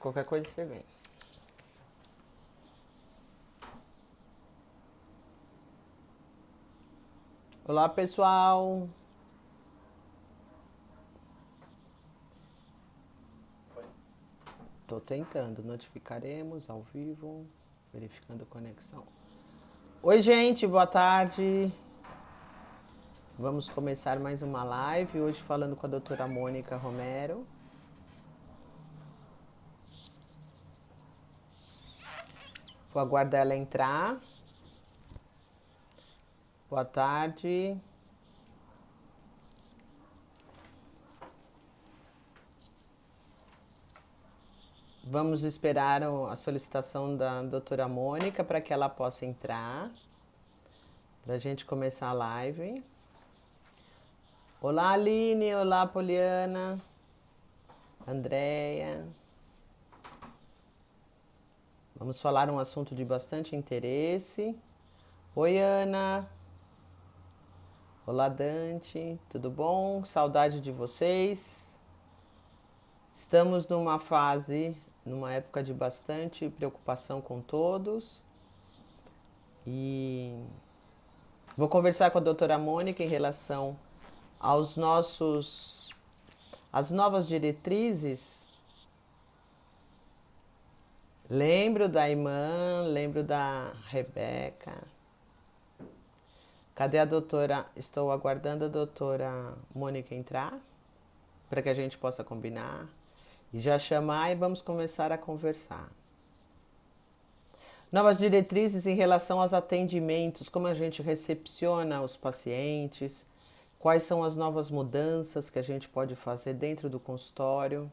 Qualquer coisa você vem. Olá, pessoal. Estou tentando. Notificaremos ao vivo. Verificando a conexão. Oi, gente. Boa tarde. Vamos começar mais uma live. Hoje falando com a doutora Mônica Romero. Vou aguardar ela entrar. Boa tarde. Vamos esperar a solicitação da doutora Mônica para que ela possa entrar. Para a gente começar a live. Olá, Aline. Olá, Poliana. Andréia. Vamos falar um assunto de bastante interesse. Oi, Ana. Olá, Dante. Tudo bom? Saudade de vocês. Estamos numa fase, numa época de bastante preocupação com todos. E vou conversar com a doutora Mônica em relação aos nossos as novas diretrizes Lembro da irmã, lembro da Rebeca. Cadê a doutora? Estou aguardando a doutora Mônica entrar para que a gente possa combinar e já chamar e vamos começar a conversar. Novas diretrizes em relação aos atendimentos, como a gente recepciona os pacientes, quais são as novas mudanças que a gente pode fazer dentro do consultório.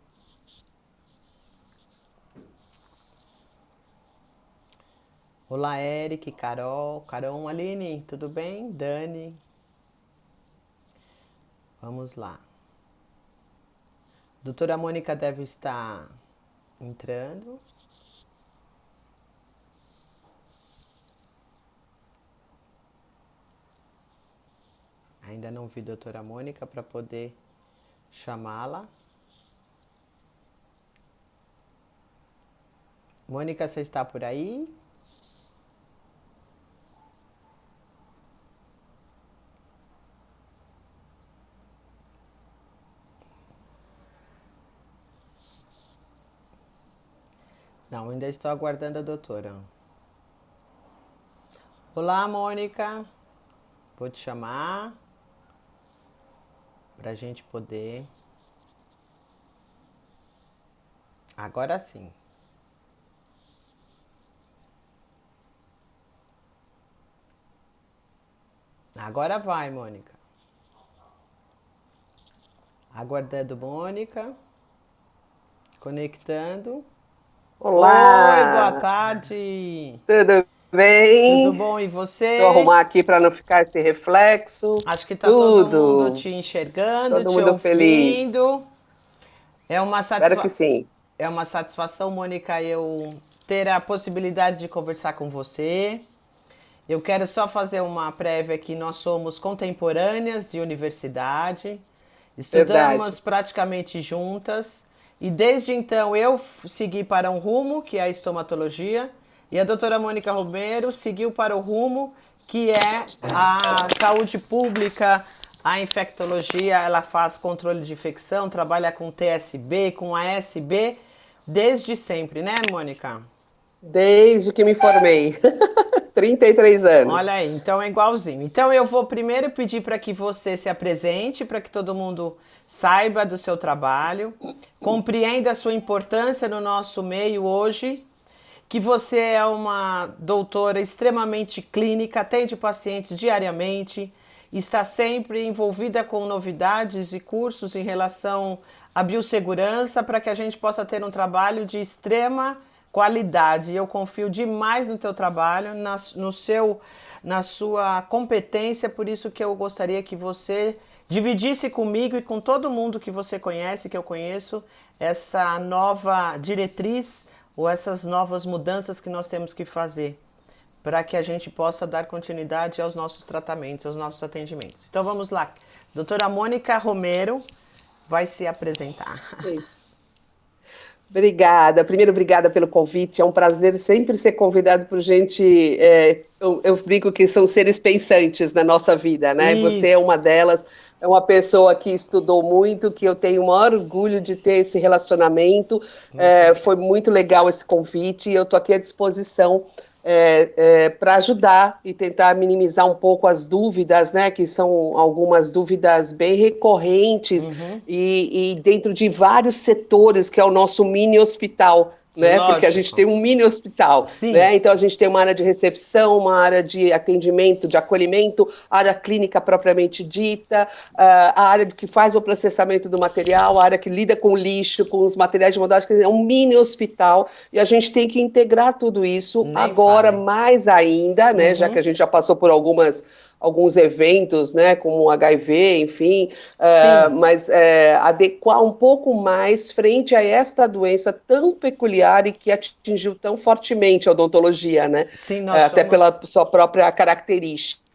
Olá, Eric, Carol, Carol, Aline, tudo bem? Dani. Vamos lá. Doutora Mônica deve estar entrando. Ainda não vi doutora Mônica para poder chamá-la. Mônica, você está por aí? Não, ainda estou aguardando a doutora. Olá, Mônica. Vou te chamar para a gente poder. Agora sim. Agora vai, Mônica. Aguardando Mônica. Conectando. Olá! Oi, boa tarde! Tudo bem? Tudo bom, e você? Vou arrumar aqui para não ficar esse reflexo. Acho que tá Tudo. todo mundo te enxergando, Todo te mundo ouvindo. É uma, Espero satisfa... que sim. é uma satisfação, Mônica, eu ter a possibilidade de conversar com você. Eu quero só fazer uma prévia que nós somos contemporâneas de universidade, estudamos Verdade. praticamente juntas. E desde então eu segui para um rumo, que é a estomatologia, e a doutora Mônica Romero seguiu para o rumo que é a saúde pública, a infectologia, ela faz controle de infecção, trabalha com TSB, com ASB, desde sempre, né, Mônica? Desde que me formei. 33 anos. Olha aí, então é igualzinho. Então eu vou primeiro pedir para que você se apresente, para que todo mundo saiba do seu trabalho, compreenda a sua importância no nosso meio hoje, que você é uma doutora extremamente clínica, atende pacientes diariamente, está sempre envolvida com novidades e cursos em relação à biossegurança para que a gente possa ter um trabalho de extrema qualidade. Eu confio demais no teu trabalho, na, no seu, na sua competência, por isso que eu gostaria que você dividisse comigo e com todo mundo que você conhece, que eu conheço, essa nova diretriz ou essas novas mudanças que nós temos que fazer para que a gente possa dar continuidade aos nossos tratamentos, aos nossos atendimentos. Então vamos lá. Doutora Mônica Romero vai se apresentar. Isso. Obrigada. Primeiro, obrigada pelo convite. É um prazer sempre ser convidado por gente. É, eu, eu brinco que são seres pensantes na nossa vida, né? Isso. Você é uma delas. É uma pessoa que estudou muito, que eu tenho o maior orgulho de ter esse relacionamento. Uhum. É, foi muito legal esse convite e eu estou aqui à disposição é, é, para ajudar e tentar minimizar um pouco as dúvidas, né, que são algumas dúvidas bem recorrentes uhum. e, e, dentro de vários setores, que é o nosso mini hospital né? Lógico. Porque a gente tem um mini hospital, Sim. né? Então a gente tem uma área de recepção, uma área de atendimento, de acolhimento, área clínica propriamente dita, uh, a área que faz o processamento do material, a área que lida com o lixo, com os materiais de modelagem, é um mini hospital e a gente tem que integrar tudo isso Nem agora mais ainda, né? Uhum. Já que a gente já passou por algumas alguns eventos, né, como HIV, enfim, uh, mas é, adequar um pouco mais frente a esta doença tão peculiar e que atingiu tão fortemente a odontologia, né? Sim, nós é, Até somos... pela sua própria característica.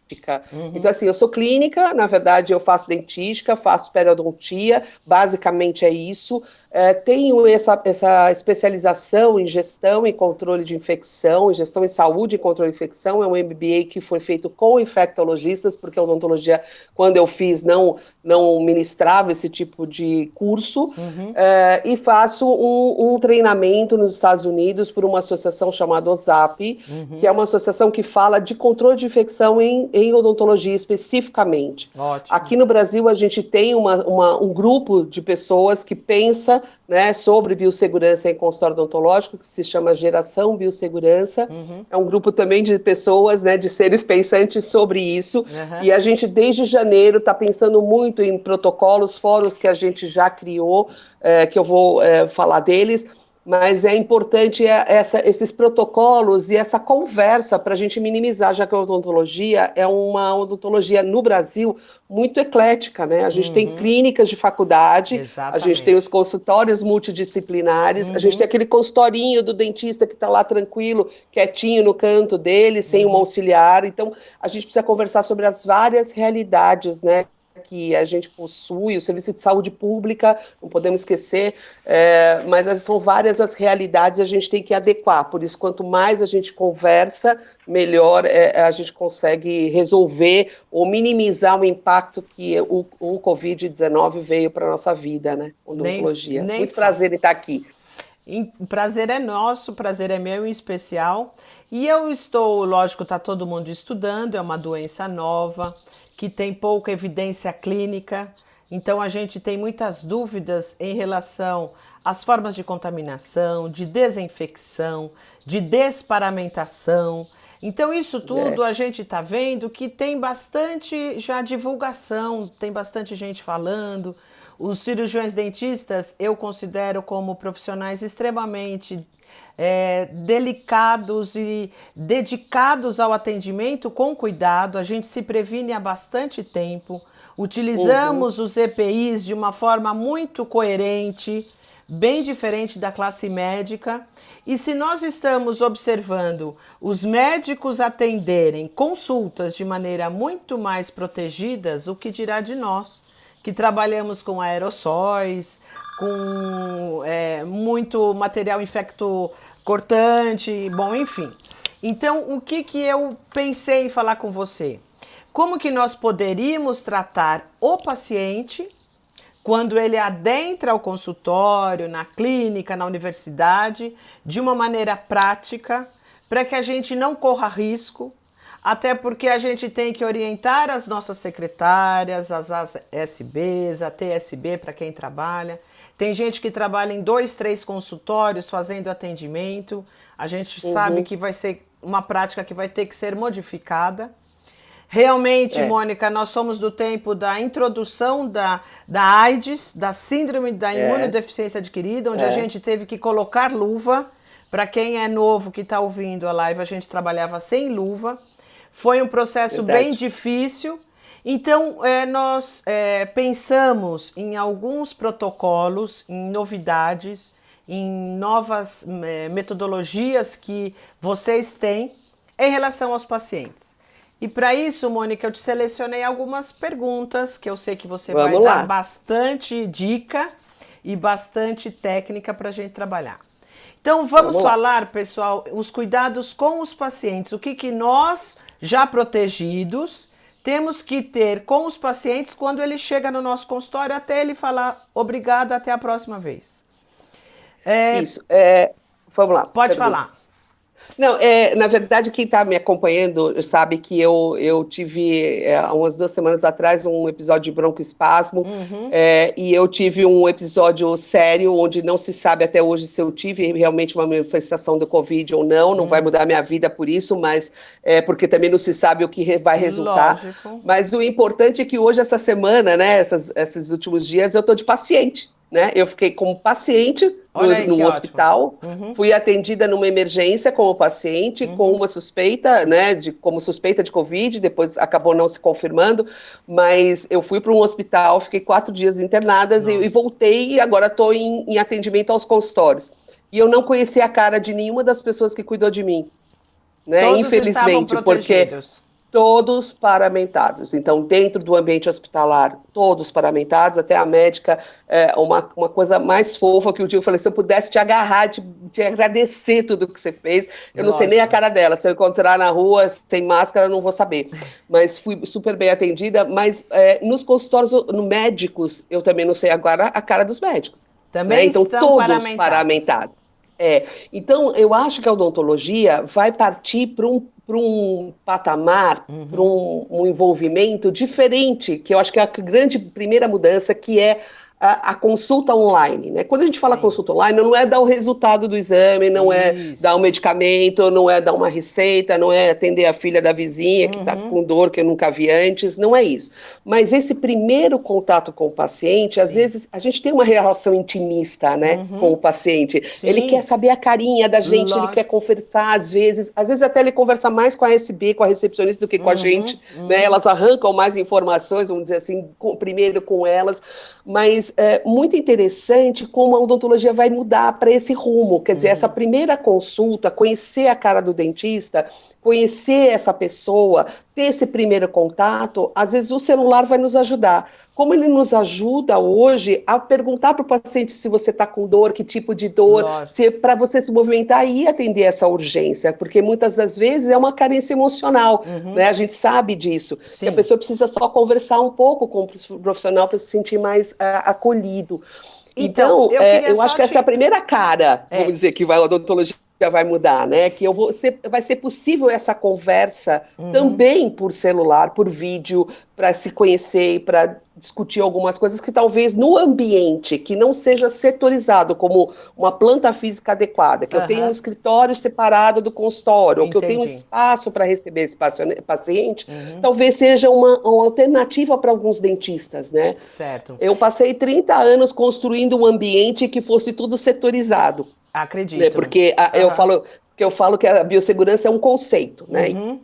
Uhum. Então, assim, eu sou clínica, na verdade, eu faço dentística, faço periodontia, basicamente é isso. É, tenho essa, essa especialização em gestão e controle de infecção, em gestão em saúde e controle de infecção. É um MBA que foi feito com infectologistas, porque a odontologia, quando eu fiz, não, não ministrava esse tipo de curso. Uhum. É, e faço um, um, treinamento nos Estados Unidos por uma associação chamada OSAP, uhum. que é uma associação que fala de controle de infecção em, em odontologia especificamente. Ótimo. Aqui no Brasil, a gente tem uma, uma, um grupo de pessoas que pensa né, sobre biossegurança em consultório odontológico, que se chama Geração Biossegurança. Uhum. É um grupo também de pessoas, né, de seres pensantes sobre isso. Uhum. E a gente, desde janeiro, está pensando muito em protocolos, fóruns que a gente já criou, é, que eu vou é, falar deles mas é importante essa, esses protocolos e essa conversa para a gente minimizar, já que a odontologia é uma odontologia no Brasil muito eclética, né? A gente uhum. tem clínicas de faculdade, Exatamente. a gente tem os consultórios multidisciplinares, uhum. a gente uhum. tem aquele consultorinho do dentista que está lá tranquilo, quietinho no canto dele, sem uhum. um auxiliar. Então, a gente precisa conversar sobre as várias realidades, né? Que a gente possui, o serviço de saúde pública, não podemos esquecer, é, mas são várias as realidades a gente tem que adequar, por isso quanto mais a gente conversa, melhor é, a gente consegue resolver ou minimizar o impacto que o, o Covid-19 veio para a nossa vida, né, odontologia. Nem, nem Muito prazer em estar aqui. Prazer é nosso, prazer é meu em especial. E eu estou, lógico, está todo mundo estudando, é uma doença nova, que tem pouca evidência clínica. Então a gente tem muitas dúvidas em relação às formas de contaminação, de desinfecção, de desparamentação. Então isso tudo é. a gente está vendo que tem bastante já divulgação, tem bastante gente falando. Os cirurgiões dentistas eu considero como profissionais extremamente é, delicados e dedicados ao atendimento com cuidado. A gente se previne há bastante tempo. Utilizamos uhum. os EPIs de uma forma muito coerente, bem diferente da classe médica. E se nós estamos observando os médicos atenderem consultas de maneira muito mais protegidas, o que dirá de nós? Que trabalhamos com aerossóis, com é, muito material infecto cortante, bom, enfim. Então, o que, que eu pensei em falar com você? Como que nós poderíamos tratar o paciente quando ele adentra o consultório, na clínica, na universidade, de uma maneira prática, para que a gente não corra risco, até porque a gente tem que orientar as nossas secretárias, as ASBs, a TSB para quem trabalha. Tem gente que trabalha em dois, três consultórios fazendo atendimento. A gente uhum. sabe que vai ser uma prática que vai ter que ser modificada. Realmente, é. Mônica, nós somos do tempo da introdução da, da AIDS, da síndrome da é. imunodeficiência adquirida, onde é. a gente teve que colocar luva. Para quem é novo que está ouvindo a live, a gente trabalhava sem luva. Foi um processo Verdade. bem difícil. Então, é, nós é, pensamos em alguns protocolos, em novidades, em novas é, metodologias que vocês têm em relação aos pacientes. E para isso, Mônica, eu te selecionei algumas perguntas que eu sei que você Vamos vai lá. dar bastante dica e bastante técnica para a gente trabalhar. Então vamos, vamos falar, pessoal, os cuidados com os pacientes. O que, que nós, já protegidos, temos que ter com os pacientes quando ele chega no nosso consultório até ele falar obrigada, até a próxima vez. É... Isso. É... Vamos lá. Pode pergunta. falar. Não, é, na verdade, quem está me acompanhando sabe que eu, eu tive, é, umas duas semanas atrás, um episódio de broncoespasmo, uhum. é, e eu tive um episódio sério, onde não se sabe até hoje se eu tive realmente uma manifestação do Covid ou não, não uhum. vai mudar minha vida por isso, mas é, porque também não se sabe o que vai resultar. Lógico. Mas o importante é que hoje, essa semana, né, essas, esses últimos dias, eu estou de paciente né? Eu fiquei como paciente no, aí, no hospital, uhum. fui atendida numa emergência como paciente, uhum. com uma suspeita, né, de, como suspeita de Covid, depois acabou não se confirmando, mas eu fui para um hospital, fiquei quatro dias internadas e, e, voltei e agora estou em, em atendimento aos consultórios. E eu não conhecia a cara de nenhuma das pessoas que cuidou de mim. Né? Todos Infelizmente, porque todos paramentados. Então, dentro do ambiente hospitalar, todos paramentados, até a médica, é, uma, uma coisa mais fofa que o dia eu falei, se eu pudesse te agarrar, te, te agradecer tudo que você fez, eu não sei nem a cara dela, se eu encontrar na rua sem máscara, eu não vou saber. Mas fui super bem atendida, mas é, nos consultórios no médicos, eu também não sei agora a cara dos médicos. Também né? Então, todos paramentados. paramentados. É, então, eu acho que a odontologia vai partir para um um patamar, uhum. para um, um, envolvimento diferente, que eu acho que é a grande primeira mudança, que é a, a consulta online. Né? Quando a gente Sim. fala consulta online, não é dar o resultado do exame, não é Isso. dar um medicamento, não é dar uma receita, não é atender a filha da vizinha que está uhum. com dor que eu nunca vi antes, não é isso. Mas esse primeiro contato com o paciente, Sim. às vezes a gente tem uma relação intimista né, uhum. com o paciente. Sim. Ele quer saber a carinha da gente, Lógico. ele quer conversar, às vezes, às vezes até ele conversa mais com a SB, com a recepcionista, do que com uhum. a gente. Né? Uhum. Elas arrancam mais informações, vamos dizer assim, com, primeiro com elas. Mas é muito interessante como a odontologia vai mudar para esse rumo. Quer dizer, uhum. essa primeira consulta, conhecer a cara do dentista, conhecer essa pessoa, ter esse primeiro contato, às vezes o celular vai nos ajudar. Como ele nos ajuda hoje a perguntar para o paciente se você está com dor, que tipo de dor, se para você se movimentar e atender essa urgência, porque muitas das vezes é uma carência emocional, uhum. né? A gente sabe disso. a pessoa precisa só conversar um pouco com o profissional para se sentir mais uh, acolhido. Então, então eu, é, eu acho que te... essa é a primeira cara, é. vamos dizer, que vai a odontologia vai mudar, né? Que eu vou ser, vai ser possível essa conversa uhum. também por celular, por vídeo, para se conhecer e para discutir algumas coisas que talvez no ambiente que não seja setorizado como uma planta física adequada, que uhum. eu tenha um escritório separado do consultório, ou que eu tenha um espaço para receber esse paciente, uhum. talvez seja uma, uma alternativa para alguns dentistas, né? Certo. Eu passei 30 anos construindo um ambiente que fosse tudo setorizado. Acredito. Né? Porque a, uhum. eu falo que eu falo que a biossegurança é um conceito, né? Uhum.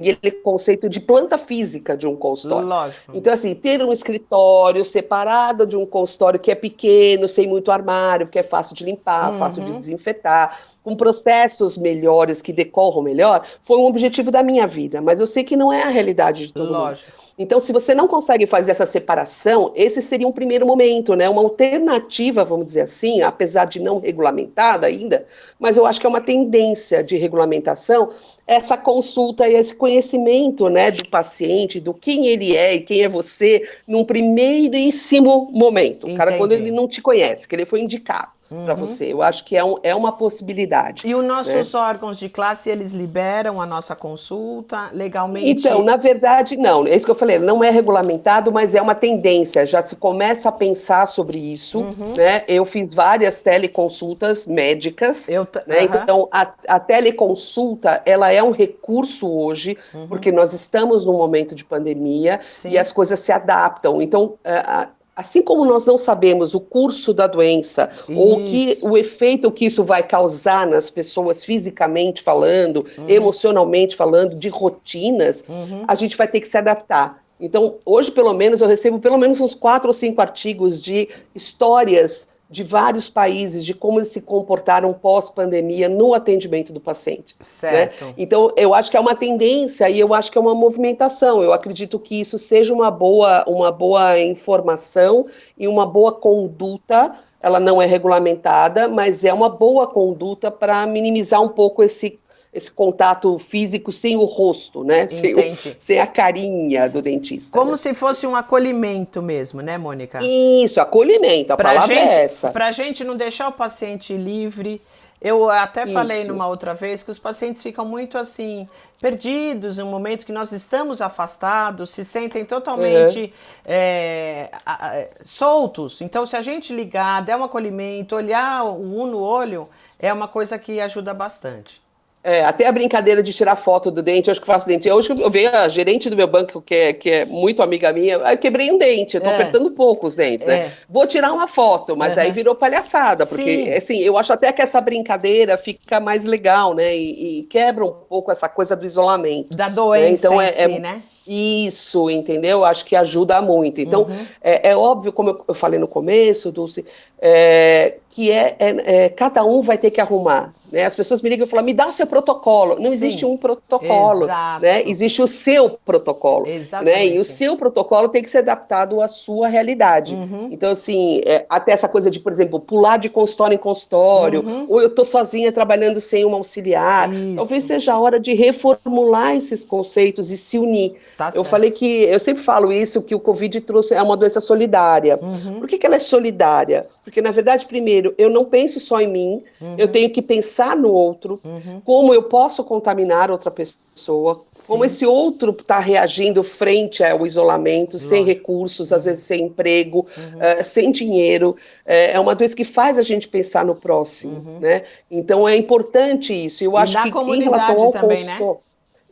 E ele é conceito de planta física de um consultório. Lógico. Então, assim, ter um escritório separado de um consultório que é pequeno, sem muito armário, que é fácil de limpar, uhum. fácil de desinfetar, com processos melhores que decorram melhor, foi um objetivo da minha vida. Mas eu sei que não é a realidade de todo Lógico. mundo. Então, se você não consegue fazer essa separação, esse seria um primeiro momento, né? Uma alternativa, vamos dizer assim, apesar de não regulamentada ainda, mas eu acho que é uma tendência de regulamentação essa consulta e esse conhecimento, né, do paciente, do quem ele é e quem é você, num primeiríssimo momento. O cara, quando ele não te conhece, que ele foi indicado uhum. para você. Eu acho que é, um, é uma possibilidade. E os nossos né? órgãos de classe, eles liberam a nossa consulta legalmente? Então, na verdade, não. É isso que eu falei, não é regulamentado, mas é uma tendência. Já se começa a pensar sobre isso. Uhum. Né? Eu fiz várias teleconsultas médicas. Eu né? uhum. Então, a, a teleconsulta, ela é um recurso hoje, uhum. porque nós estamos num momento de pandemia Sim. e as coisas se adaptam. Então, a, assim como nós não sabemos o curso da doença isso. ou que, o efeito que isso vai causar nas pessoas fisicamente falando, uhum. emocionalmente falando, de rotinas, uhum. a gente vai ter que se adaptar. Então, hoje, pelo menos, eu recebo pelo menos uns quatro ou cinco artigos de histórias de vários países, de como eles se comportaram pós-pandemia no atendimento do paciente. Né? Certo. Né? Então, eu acho que é uma tendência e eu acho que é uma movimentação. Eu acredito que isso seja uma boa, uma boa informação e uma boa conduta ela não é regulamentada, mas é uma boa conduta para minimizar um pouco esse esse contato físico sem o rosto, né? Sem, o, sem, a carinha do dentista. Como né? se fosse um acolhimento mesmo, né, Mônica? Isso, acolhimento, a pra palavra gente, é essa. Para a gente não deixar o paciente livre. Eu até Isso. falei numa outra vez que os pacientes ficam muito assim, perdidos no momento que nós estamos afastados, se sentem totalmente uhum. é, soltos. Então, se a gente ligar, der um acolhimento, olhar o um no olho, é uma coisa que ajuda bastante. É, até a brincadeira de tirar foto do dente, eu acho que faço dente. Hoje eu vi a gerente do meu banco, que é, que é muito amiga minha, eu quebrei um dente, eu tô é. apertando pouco os dentes, né? É. Vou tirar uma foto, mas uhum. aí virou palhaçada, porque Sim. assim, eu acho até que essa brincadeira fica mais legal, né? E, e quebra um pouco essa coisa do isolamento. Da doença né? então, é, si, é, né? Isso, entendeu? Acho que ajuda muito. Então, uhum. é, é, óbvio, como eu, eu, falei no começo, Dulce, é, que é, é, é, cada um vai ter que arrumar. Né? As pessoas me ligam e falam, me dá o seu protocolo. Não Sim. existe um protocolo, Exato. né? Existe o seu protocolo, Exatamente. né? E o seu protocolo tem que ser adaptado à sua realidade. Uhum. Então, assim, é, até essa coisa de, por exemplo, pular de consultório em consultório, uhum. ou eu estou sozinha trabalhando sem um auxiliar. Isso. Talvez seja a hora de reformular esses conceitos e se unir. Tá eu falei que, eu sempre falo isso, que o Covid trouxe, é uma doença solidária. Uhum. Por que, que ela é solidária? Porque, na verdade, primeiro, eu não penso só em mim, eu uhum. tenho que pensar pensar no outro, uhum. como eu posso contaminar outra pessoa, Sim. como esse outro está reagindo frente ao isolamento, Lógico. sem recursos, às vezes sem emprego, uhum. uh, sem dinheiro. Uh, é uma doença que faz a gente pensar no próximo, uhum. né? Então é importante isso. Eu e acho que em relação ao também, né?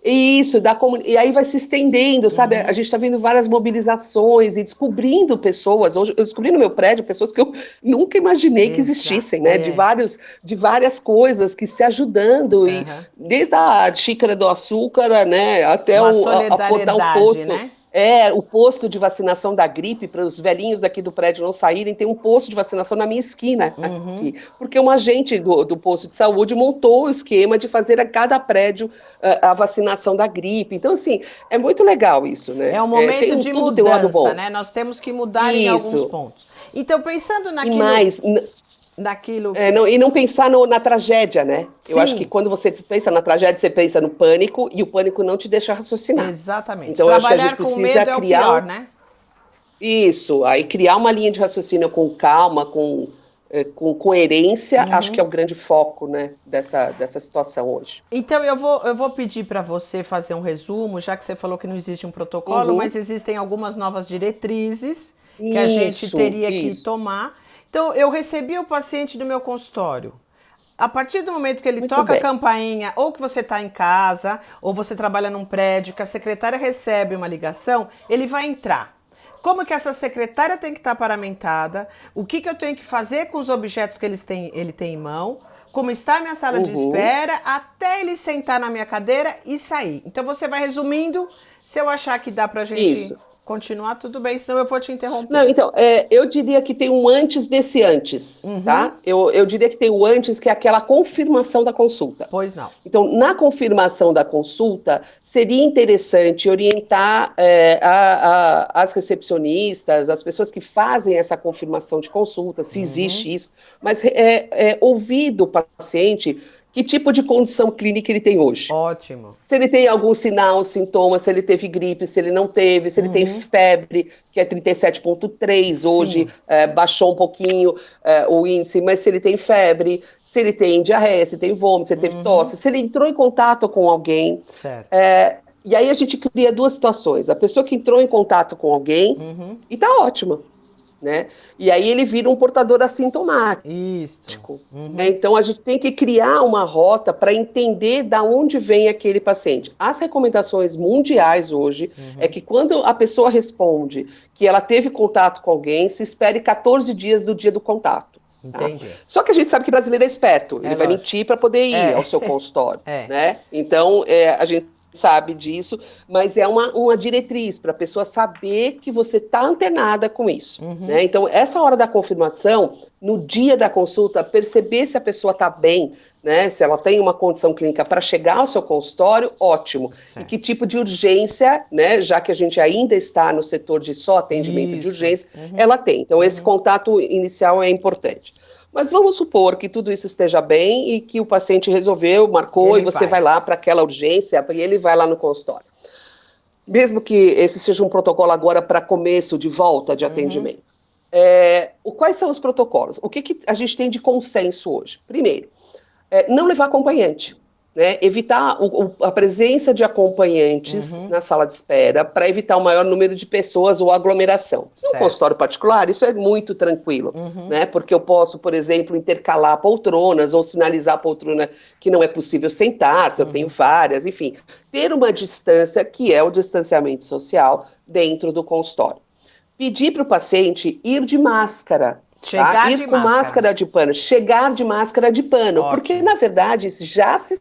Isso, da comun... e aí vai se estendendo, sabe? Uhum. A gente está vendo várias mobilizações e descobrindo pessoas. Hoje eu descobri no meu prédio pessoas que eu nunca imaginei que existissem, né? É. De, vários, de várias coisas que se ajudando, uhum. e desde a xícara do açúcar, né? Até Uma o, a, a, o posto. Né? É, o posto de vacinação da gripe, para os velhinhos daqui do prédio não saírem, tem um posto de vacinação na minha esquina uhum. aqui. Porque um agente do, do, posto de saúde montou o esquema de fazer a cada prédio a, a vacinação da gripe. Então, assim, é muito legal isso, né? É um momento é, de mudança, né? Nós temos que mudar isso. em alguns pontos. Então, pensando naquilo... E mais daquilo. Que... É, não, e não pensar no, na tragédia, né? Sim. Eu acho que quando você pensa na tragédia, você pensa no pânico e o pânico não te deixa raciocinar. Exatamente. Então Trabalhar eu acho que a gente precisa é criar. É pior, né? Isso, aí criar uma linha de raciocínio com calma, com, é, com coerência, uhum. acho que é o grande foco né, dessa, dessa situação hoje. Então eu vou, eu vou pedir para você fazer um resumo, já que você falou que não existe um protocolo, uhum. mas existem algumas novas diretrizes que isso, a gente teria isso. que tomar. Então, eu recebi o paciente do meu consultório. A partir do momento que ele Muito toca bem. a campainha, ou que você está em casa, ou você trabalha num prédio, que a secretária recebe uma ligação, ele vai entrar. Como que essa secretária tem que estar tá paramentada? O que, que eu tenho que fazer com os objetos que eles têm, ele tem em mão? Como está a minha sala uhum. de espera? Até ele sentar na minha cadeira e sair. Então você vai resumindo. Se eu achar que dá para gente Isso continuar, tudo bem, senão eu vou te interromper. Não, então, é, eu diria que tem um antes desse antes, uhum. tá? Eu, eu diria que tem o antes, que é aquela confirmação da consulta. Pois não. Então, na confirmação da consulta, seria interessante orientar é, a, a, as recepcionistas, as pessoas que fazem essa confirmação de consulta, se uhum. existe isso, mas é, é ouvir do paciente que tipo de condição clínica ele tem hoje. Ótimo. Se ele tem algum sinal, sintoma, se ele teve gripe, se ele não teve, se ele uhum. tem febre, que é 37,3, hoje é, baixou um pouquinho é, o índice, mas se ele tem febre, se ele tem diarreia, se tem vômito, se ele teve uhum. tosse, se ele entrou em contato com alguém. Certo. É, e aí a gente cria duas situações. A pessoa que entrou em contato com alguém uhum. e tá ótima né? E aí ele vira um portador assintomático. Uhum. Né? Então a gente tem que criar uma rota para entender da onde vem aquele paciente. As recomendações mundiais hoje uhum. é que quando a pessoa responde que ela teve contato com alguém, se espere 14 dias do dia do contato. Tá? Entendi. Só que a gente sabe que brasileiro é esperto, é ele vai mentir para poder ir é. ao seu consultório, é. né? Então, é, a gente sabe disso, mas é uma, uma diretriz para a pessoa saber que você está antenada com isso. Uhum. Né? Então, essa hora da confirmação, no dia da consulta, perceber se a pessoa está bem, né? Se ela tem uma condição clínica para chegar ao seu consultório, ótimo. Certo. E que tipo de urgência, né? Já que a gente ainda está no setor de só atendimento Isso. de urgência, uhum. ela tem. Então, esse uhum. contato inicial é importante. Mas vamos supor que tudo isso esteja bem e que o paciente resolveu, marcou, ele e você vai, vai lá para aquela urgência, e ele vai lá no consultório. Mesmo que esse seja um protocolo agora para começo de volta de uhum. atendimento. É, o, quais são os protocolos? O que, que, a gente tem de consenso hoje? Primeiro, é, não levar acompanhante né, evitar o, o, a presença de acompanhantes uhum. na sala de espera para evitar o maior número de pessoas ou aglomeração. Certo. No consultório particular, isso é muito tranquilo, uhum. né, porque eu posso, por exemplo, intercalar poltronas ou sinalizar a poltrona que não é possível sentar, se eu tenho uhum. várias, enfim, ter uma distância que é o distanciamento social dentro do consultório. Pedir para o paciente ir de máscara, Tá? Chegar tá? Ir de com máscara. máscara. de pano, chegar de máscara de pano, Ótimo. porque na verdade já se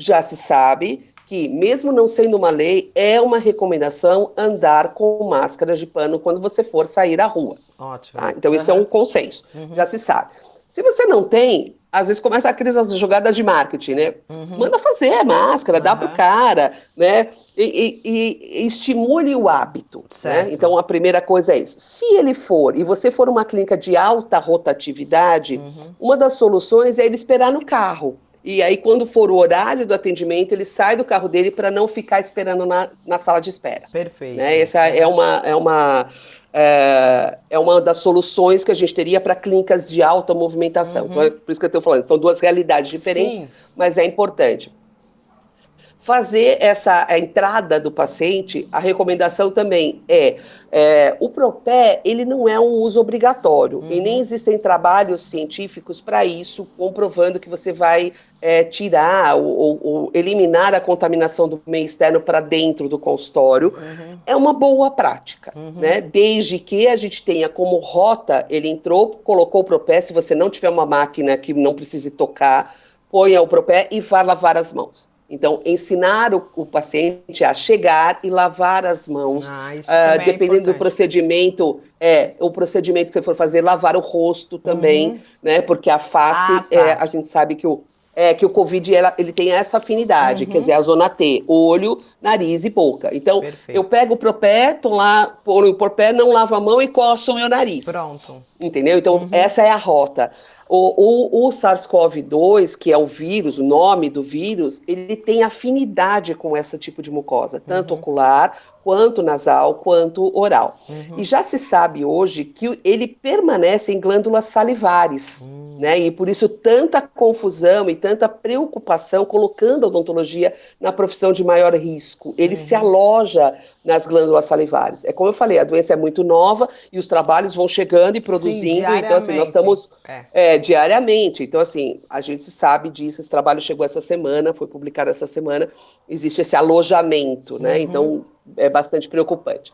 já se sabe que, mesmo não sendo uma lei, é uma recomendação andar com máscara de pano quando você for sair à rua. Ótimo. Tá? Então, uhum. isso é um consenso, uhum. já se sabe. Se você não tem, às vezes começa aquelas jogadas de marketing, né? Uhum. Manda fazer a máscara, uhum. dá pro cara, né? E, e, e estimule o hábito. Né? Então a primeira coisa é isso. Se ele for e você for uma clínica de alta rotatividade, uhum. uma das soluções é ele esperar no carro. E aí, quando for o horário do atendimento, ele sai do carro dele para não ficar esperando na, na sala de espera. Perfeito. Né? Essa é uma, é, uma, é, é uma das soluções que a gente teria para clínicas de alta movimentação. Uhum. Então, é por isso que eu estou falando. São duas realidades diferentes, Sim. mas é importante fazer essa entrada do paciente, a recomendação também é, é, o propé, ele não é um uso obrigatório, uhum. e nem existem trabalhos científicos para isso, comprovando que você vai é, tirar ou, ou, ou, eliminar a contaminação do meio externo para dentro do consultório. Uhum. É uma boa prática, uhum. né? Desde que a gente tenha como rota, ele entrou, colocou o propé, se você não tiver uma máquina que não precise tocar, ponha o propé e vá lavar as mãos. Então, ensinar o, o, paciente a chegar e lavar as mãos, ah, uh, dependendo é do procedimento, é o procedimento que você for fazer, lavar o rosto também, uhum. né? Porque a face, ah, tá. é, a gente sabe que o, é, que o Covid ela, ele tem essa afinidade, uhum. quer dizer, a zona T, olho, nariz e boca. Então, Perfeito. eu pego o propé, tô lá, por o propé, não lavo a mão e coço o meu nariz. Pronto. Entendeu? Então, uhum. essa é a rota. O, o, o SARS-CoV-2, que é o vírus, o nome do vírus, ele tem afinidade com esse tipo de mucosa, tanto uhum. ocular, quanto nasal, quanto oral. Uhum. E já se sabe hoje que ele permanece em glândulas salivares, uhum. né? E por isso tanta confusão e tanta preocupação colocando a odontologia na profissão de maior risco. Ele se uhum. aloja nas glândulas salivares. É como eu falei, a doença é muito nova e os trabalhos vão chegando e produzindo. Sim, então, assim, nós estamos é. É, diariamente. Então, assim, a gente sabe disso. Esse trabalho chegou essa semana, foi publicado essa semana. Existe esse alojamento, né? Uhum. Então, é bastante preocupante.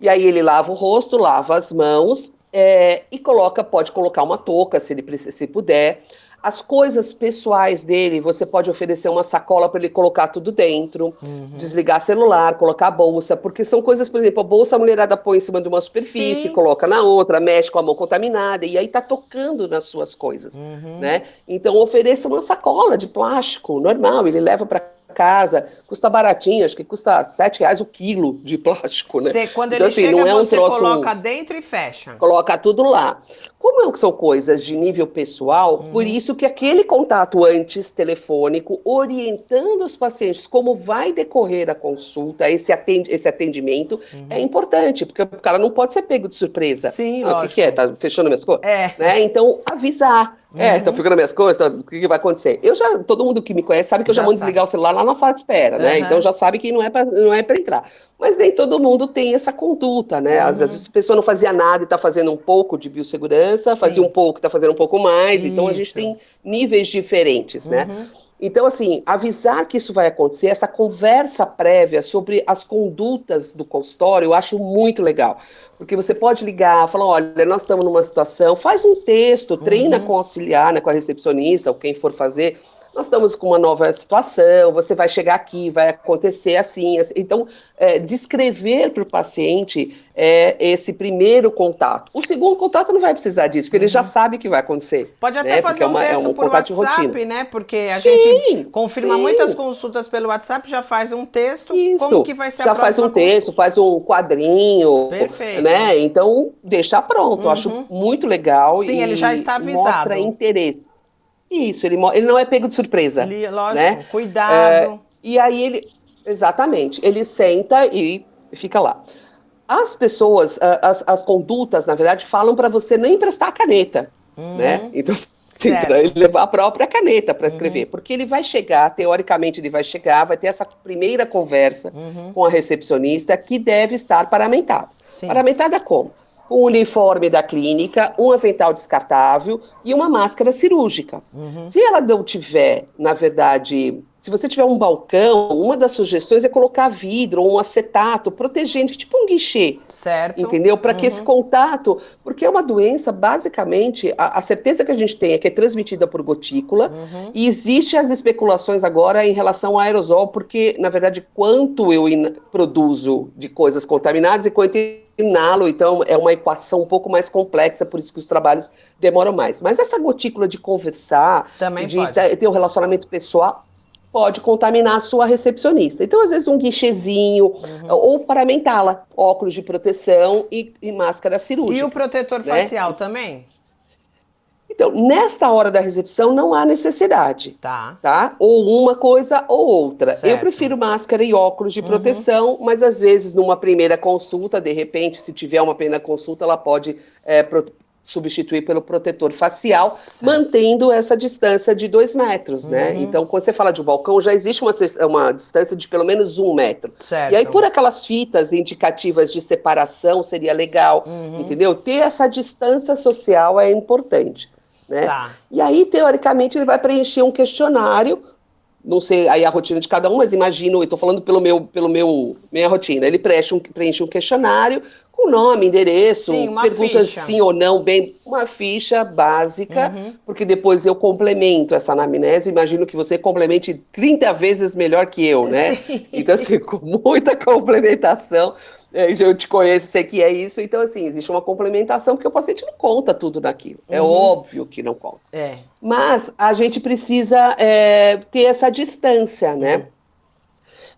E aí ele lava o rosto, lava as mãos é, e coloca, pode colocar uma touca, se ele se puder. As coisas pessoais dele, você pode oferecer uma sacola para ele colocar tudo dentro, uhum. desligar celular, colocar a bolsa, porque são coisas, por exemplo, a bolsa a mulherada põe em cima de uma superfície, Sim. coloca na outra, mexe com a mão contaminada, e aí tá tocando nas suas coisas, uhum. né? Então ofereça uma sacola de plástico normal, ele leva para casa, custa baratinho, acho que custa sete reais o quilo de plástico, né? Você, quando então, ele assim, chega, não é um você troço, coloca dentro e fecha. Coloca tudo lá. Como são coisas de nível pessoal, uhum. por isso que aquele contato antes telefônico, orientando os pacientes como vai decorrer a consulta, esse atendimento, uhum. é importante, porque o cara não pode ser pego de surpresa. Sim, ah, O que, que, é? Tá fechando minhas coisas? É. Né? Então, avisar. É, uhum. É, tá pegando minhas coisas, tá, o que, que, vai acontecer? Eu já, todo mundo que me conhece sabe que eu já, já mando desligar o celular lá na sala de espera, né? Então já sabe que não é para não é para entrar. Mas nem todo mundo tem essa conduta, né? Às vezes a pessoa não fazia nada e está fazendo um pouco de biossegurança, Sim. fazia um pouco, está fazendo um pouco mais. Isso. Então a gente tem níveis diferentes, né? Então, assim, avisar que isso vai acontecer, essa conversa prévia sobre as condutas do consultório, eu acho muito legal. Porque você pode ligar, falar, olha, nós estamos numa situação, faz um texto, treina uhum. com o auxiliar, né, com a recepcionista, ou quem for fazer, nós estamos com uma nova situação, você vai chegar aqui, vai acontecer assim. assim. Então, é, descrever para o paciente é, esse primeiro contato. O segundo contato não vai precisar disso, porque uhum. ele já uhum. sabe que vai acontecer. Pode até né? fazer é um texto é um por WhatsApp, né? Porque a sim, gente confirma sim. muitas consultas pelo WhatsApp, já faz um texto, Isso. como que vai ser já a próxima faz um texto, consulta? faz um quadrinho, Perfeito. né? Então, deixa pronto. Uhum. Acho muito legal. Sim, ele já está avisado. Mostra interesse. Isso, ele, ele não é pego de surpresa. Ele, lógico, né? cuidado. É, e aí ele, exatamente, ele senta e fica lá. As pessoas, as, as condutas, na verdade, falam para você nem emprestar a caneta, uhum. né? Então, sim, para ele levar a própria caneta para escrever, uhum. porque ele vai chegar, teoricamente ele vai chegar, vai ter essa primeira conversa uhum. com a recepcionista que deve estar paramentada. Sim. Paramentada como? O uniforme da clínica, um avental descartável e uma máscara cirúrgica. Uhum. Se ela não tiver, na verdade, se você tiver um balcão, uma das sugestões é colocar vidro ou um acetato protegente, tipo um guichê. Certo. Entendeu? Para uhum. que esse contato, porque é uma doença, basicamente, a, a, certeza que a gente tem é que é transmitida por gotícula, uhum. e existem as especulações agora em relação ao aerosol, porque, na verdade, quanto eu produzo de coisas contaminadas e quanto inalo, então é uma equação um pouco mais complexa, por isso que os trabalhos demoram mais. Mas essa gotícula de conversar, Também de ter um relacionamento pessoal, pode contaminar a sua recepcionista. Então, às vezes, um guichezinho, uhum. ou paramentá-la, óculos de proteção e, e, máscara cirúrgica. E o protetor né? facial também? Então, nesta hora da recepção não há necessidade. Tá. Tá? Ou uma coisa ou outra. Certo. Eu prefiro máscara e óculos de uhum. proteção, mas às vezes numa primeira consulta, de repente, se tiver uma primeira consulta, ela pode é, substituir pelo protetor facial, certo. mantendo essa distância de dois metros, né? uhum. né? Então, quando você fala de um balcão, já existe uma, uma distância de pelo menos um metro. Certo. E aí, por aquelas fitas indicativas de separação, seria legal, uhum. entendeu? Ter essa distância social é importante. Né? Tá. E aí, teoricamente, ele vai preencher um questionário, não sei aí a rotina de cada um, mas imagino, eu estou falando pelo meu, pelo meu minha rotina. Ele preenche um, preenche um questionário com nome, endereço, sim, perguntas ficha. sim ou não, bem, uma ficha básica, uhum. porque depois eu complemento essa anamnese, imagino que você complemente 30 vezes melhor que eu, né? Sim. Então, assim, com muita complementação, é, eu te conheço, sei que é isso. Então, assim, existe uma complementação, porque o paciente não conta tudo naquilo. É uhum. óbvio que não conta. É. Mas a gente precisa é, ter essa distância, né? Uhum.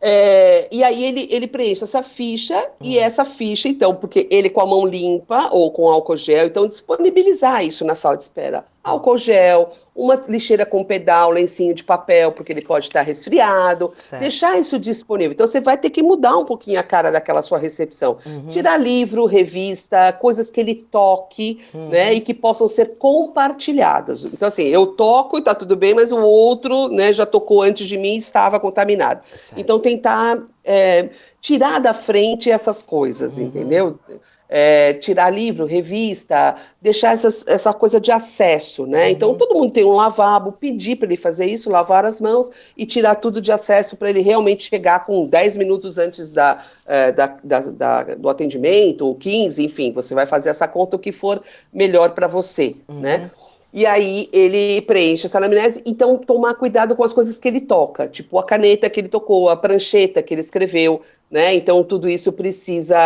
É, e aí ele, ele preenche essa ficha, uhum. e essa ficha, então, porque ele com a mão limpa ou com álcool gel, então disponibilizar isso na sala de espera álcool gel, uma lixeira com pedal, lencinho de papel, porque ele pode estar resfriado, certo. deixar isso disponível. Então você vai ter que mudar um pouquinho a cara daquela sua recepção. Uhum. Tirar livro, revista, coisas que ele toque, uhum. né, e que possam ser compartilhadas. Então assim, eu toco e tá tudo bem, mas o outro, né, já tocou antes de mim e estava contaminado. Certo. Então tentar é, tirar da frente essas coisas, uhum. entendeu? É, tirar livro, revista, deixar essas, essa coisa de acesso, né? Uhum. Então todo mundo tem um lavabo, pedir para ele fazer isso, lavar as mãos e tirar tudo de acesso para ele realmente chegar com 10 minutos antes da, é, da, da, da, do atendimento, ou 15, enfim, você vai fazer essa conta o que for melhor para você, uhum. né? E aí ele preenche essa anamnese, então tomar cuidado com as coisas que ele toca, tipo a caneta que ele tocou, a prancheta que ele escreveu, né? Então, tudo isso precisa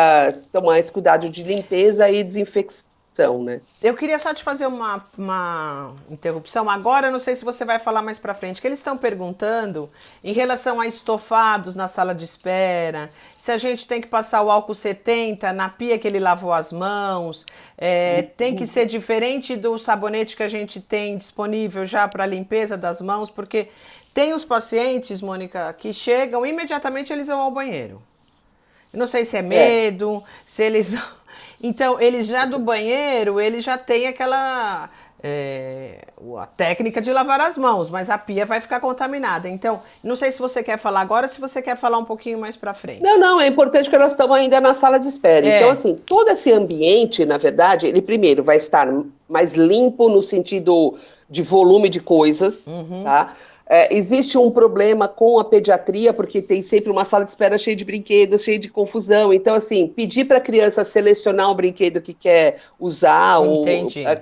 tomar esse cuidado de limpeza e desinfecção, né? Eu queria só te fazer uma, uma interrupção. Agora, não sei se você vai falar mais para frente, que eles estão perguntando em relação a estofados na sala de espera, se a gente tem que passar o álcool 70 na pia que ele lavou as mãos, é, tem que ser diferente do sabonete que a gente tem disponível já para limpeza das mãos, porque tem os pacientes, Mônica, que chegam imediatamente eles vão ao banheiro. Eu não sei se é, é. medo, é. se eles. Então, eles já do banheiro, ele já tem aquela. É, a técnica de lavar as mãos, mas a pia vai ficar contaminada. Então, não sei se você quer falar agora, se você quer falar um pouquinho mais para frente. Não, não, é importante que nós estamos ainda na sala de espera. É. Então, assim, todo esse ambiente, na verdade, ele primeiro vai estar mais limpo no sentido de volume de coisas, uhum. tá? É, existe um problema com a pediatria, porque tem sempre uma sala de espera cheia de brinquedos, cheia de confusão. Então, assim, pedir para a criança selecionar o brinquedo que quer usar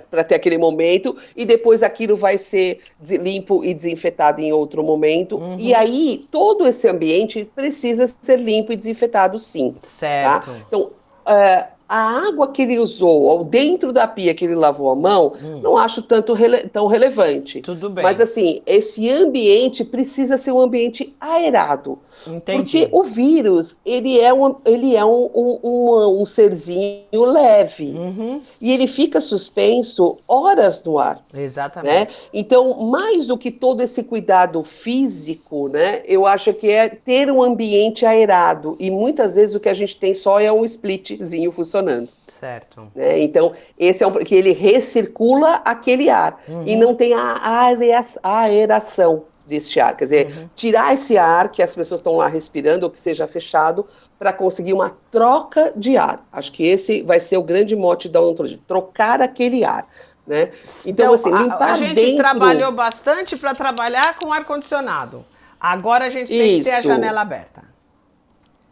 para ter aquele momento, e depois aquilo vai ser limpo e desinfetado em outro momento. Uhum. E aí, todo esse ambiente precisa ser limpo e desinfetado, sim. Tá? Certo. Tá? Então, uh, a água que ele usou ou dentro da pia que ele lavou a mão, hum. não acho tanto rele tão relevante. Tudo bem. Mas assim, esse ambiente precisa ser um ambiente aerado. Entendi. Porque o vírus, ele é um, ele é um, um, um, um serzinho leve. Uhum. E ele fica suspenso horas no ar. Exatamente. Né? Então, mais do que todo esse cuidado físico, né, eu acho que é ter um ambiente aerado. E muitas vezes o que a gente tem só é um splitzinho funcionando. Certo. Né? Então, esse é um que ele recircula aquele ar. Uhum. E não tem a aeração deste ar. Quer dizer, uhum. tirar esse ar que as pessoas estão lá respirando ou que seja fechado para conseguir uma troca de ar. Acho que esse vai ser o grande mote da odontologia, trocar aquele ar. Né? Então, então assim, limpar a, a gente dentro... trabalhou bastante para trabalhar com ar-condicionado. Agora a gente tem Isso. que ter a janela aberta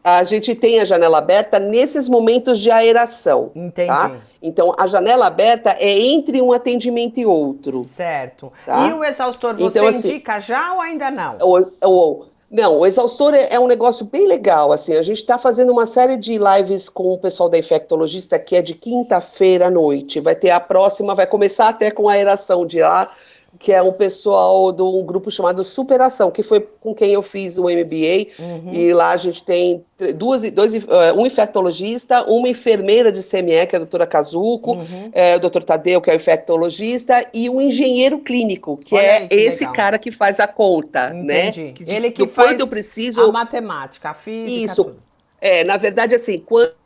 a gente tem a janela aberta nesses momentos de aeração. Tá? Entendi. Tá? Então, a janela aberta é entre um atendimento e outro. Certo. Tá? E o exaustor, você então, assim, indica já ou ainda não? Ou, ou, não, o exaustor é, é, um negócio bem legal. Assim, a gente está fazendo uma série de lives com o pessoal da infectologista que é de quinta-feira à noite. Vai ter a próxima, vai começar até com a aeração de ar que é um pessoal de um grupo chamado Superação, que foi com quem eu fiz o MBA, uhum. e lá a gente tem duas, dois, eh, um infectologista, uma enfermeira de CME, que é a doutora Kazuko, uhum. é, o doutor Tadeu, que é o infectologista, e um engenheiro clínico, que Olha é aí, que esse legal. cara que faz a conta, né? Entendi. né? Que, Ele que faz eu preciso... a matemática, a física, Isso. Tudo. É, na verdade, assim, quando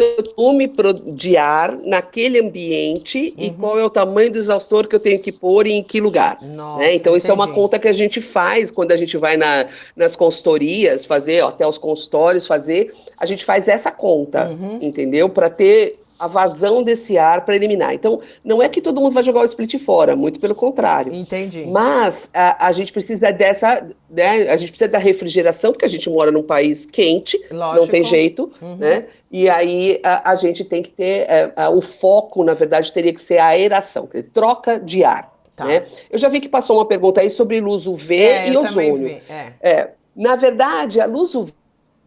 eu volume de ar naquele ambiente uhum. e qual é o tamanho do exaustor que eu tenho que pôr e em que lugar. Nossa, né? Então, isso entendi. é uma conta que a gente faz quando a gente vai na, nas consultorias fazer, ó, até os consultórios fazer, a gente faz essa conta, uhum. entendeu? Para ter a vazão desse ar para eliminar. Então, não é que todo mundo vai jogar o split fora, muito pelo contrário. Entendi. Mas a, a gente precisa dessa, né, a gente precisa da refrigeração, porque a gente mora num país quente, Lógico. não tem jeito, uhum. né? E aí a, a, gente tem que ter, é, o foco, na verdade, teria que ser a aeração, dizer, troca de ar. Tá. Né? Eu já vi que passou uma pergunta aí sobre luz UV é, e ozônio. É. é. na verdade, a luz UV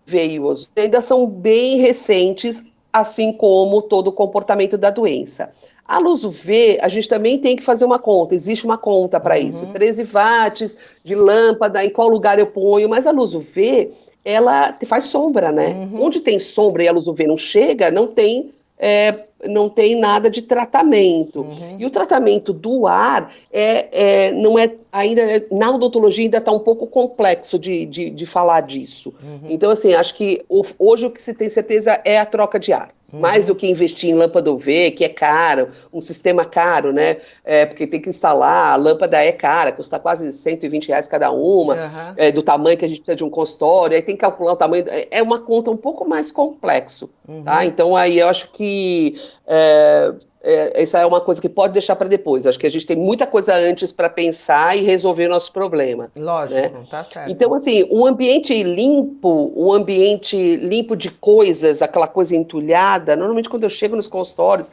e o ozônio ainda são bem recentes assim como todo o comportamento da doença. A luz UV, a gente também tem que fazer uma conta, existe uma conta para uhum. isso. 13 watts de lâmpada, em qual lugar eu ponho, mas a luz UV, ela faz sombra, né? Uhum. Onde tem sombra e a luz UV não chega, não tem é, não tem nada de tratamento. Uhum. E o tratamento do ar é, é não é ainda na odontologia ainda está um pouco complexo de, de, de falar disso. Uhum. Então, assim, acho que hoje o que se tem certeza é a troca de ar. Uhum. Mais do que investir em lâmpada UV, que é caro, um sistema caro, né? É, porque tem que instalar, a lâmpada é cara, custa quase 120 reais cada uma, uhum. é, do tamanho que a gente precisa de um consultório, aí tem que calcular o tamanho. É uma conta um pouco mais complexo, tá? uhum. tá? Então aí eu acho que. É, é, isso é uma coisa que pode deixar para depois. Acho que a gente tem muita coisa antes para pensar e resolver nosso problema. Lógico, né? tá certo. Então, assim, um ambiente limpo, um ambiente limpo de coisas, aquela coisa entulhada, normalmente quando eu chego nos consultórios,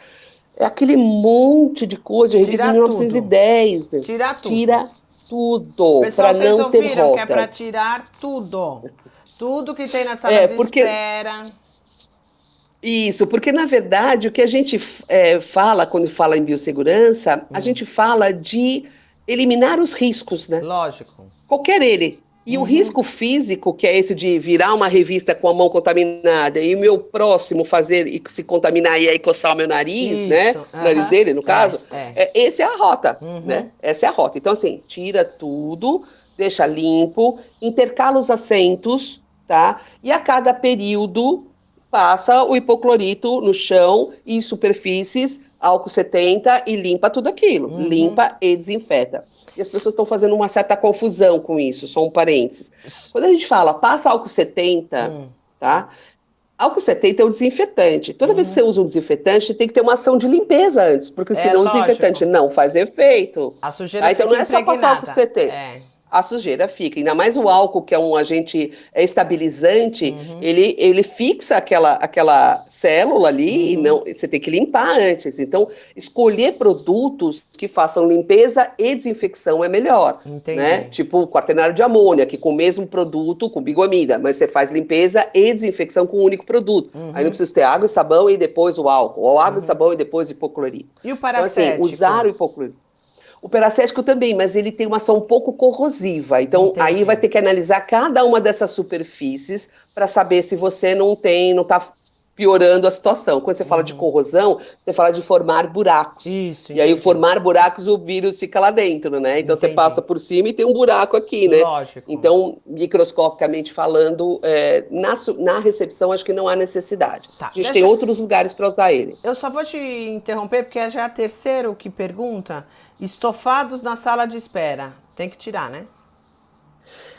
é aquele monte de coisa, eu reviso em 1910. Tudo. Tirar tudo. Tira tudo. Pessoal, vocês não ouviram ter rotas. que é para tirar tudo. Tudo que tem na sala é, de porque... espera isso, porque na verdade o que a gente é, fala quando fala em biossegurança, hum. a gente fala de eliminar os riscos, né? Lógico. Qualquer ele. E uhum. o risco físico, que é esse de virar uma revista com a mão contaminada e o meu próximo fazer e se contaminar e aí coçar o meu nariz, né? Isso. né? Uhum. O nariz dele, no é, caso. É, é. esse é a rota, uhum. né? Essa é a rota. Então, assim, tira tudo, deixa limpo, intercala os assentos, tá? E a cada período passa o hipoclorito no chão e superfícies, álcool 70 e limpa tudo aquilo. Uhum. Limpa e desinfeta. E as pessoas estão fazendo uma certa confusão com isso, só um parênteses. Quando a gente fala passa álcool 70, uhum. tá? Álcool 70 é um desinfetante. Toda uhum. vez que você usa um desinfetante, tem que ter uma ação de limpeza antes, porque é, senão lógico. o desinfetante não faz efeito. A sujeira tá? Então não é só passar álcool 70. É. a sujeira fica. Ainda mais o álcool, que é um agente estabilizante, uhum. ele, ele fixa aquela, aquela célula ali uhum. e não, você tem que limpar antes. Então, escolher produtos que façam limpeza e desinfecção é melhor. Entendi. Né? Tipo quaternário de amônia, que com o mesmo produto, com bigomida, mas você faz limpeza e desinfecção com um único produto. Uhum. Aí não precisa ter água e sabão e depois o álcool, ou água e uhum. sabão e depois hipoclorito. E o paracético? Então, assim, usar o hipoclorito. O peracético também, mas ele tem uma ação um pouco corrosiva. Então, Entendi. aí vai ter que analisar cada uma dessas superfícies para saber se você não tem, não está piorando a situação. Quando você fala de uhum. corrosão, você fala de formar buracos. Isso. E aí, formar buracos, o vírus fica lá dentro, né? Então, entendi. você passa por cima e tem um buraco aqui, né? Lógico. Então, microscopicamente falando, é, na, na recepção, acho que não há necessidade. Tá. A gente Deixa... tem outros lugares para usar ele. Eu só vou te interromper, porque já é a terceira que pergunta. Estofados na sala de espera. Tem que tirar, né?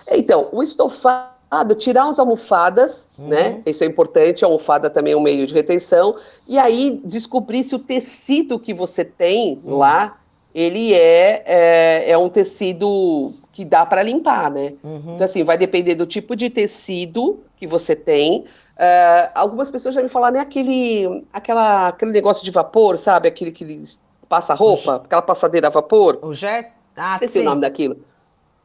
Então, o estofado, tirar as almofadas, uhum. né? Isso é importante, a almofada também é um meio de retenção. E aí descobrir se o tecido que você tem uhum. lá, ele é, é, é, um tecido que dá para limpar, né? Uhum. Então, assim, vai depender do tipo de tecido que você tem. Uh, algumas pessoas já me falaram, né, aquele, aquela, aquele negócio de vapor, sabe? Aquele que passa-roupa, aquela passadeira a vapor. O jet? Ah, Esqueci sim. o nome daquilo.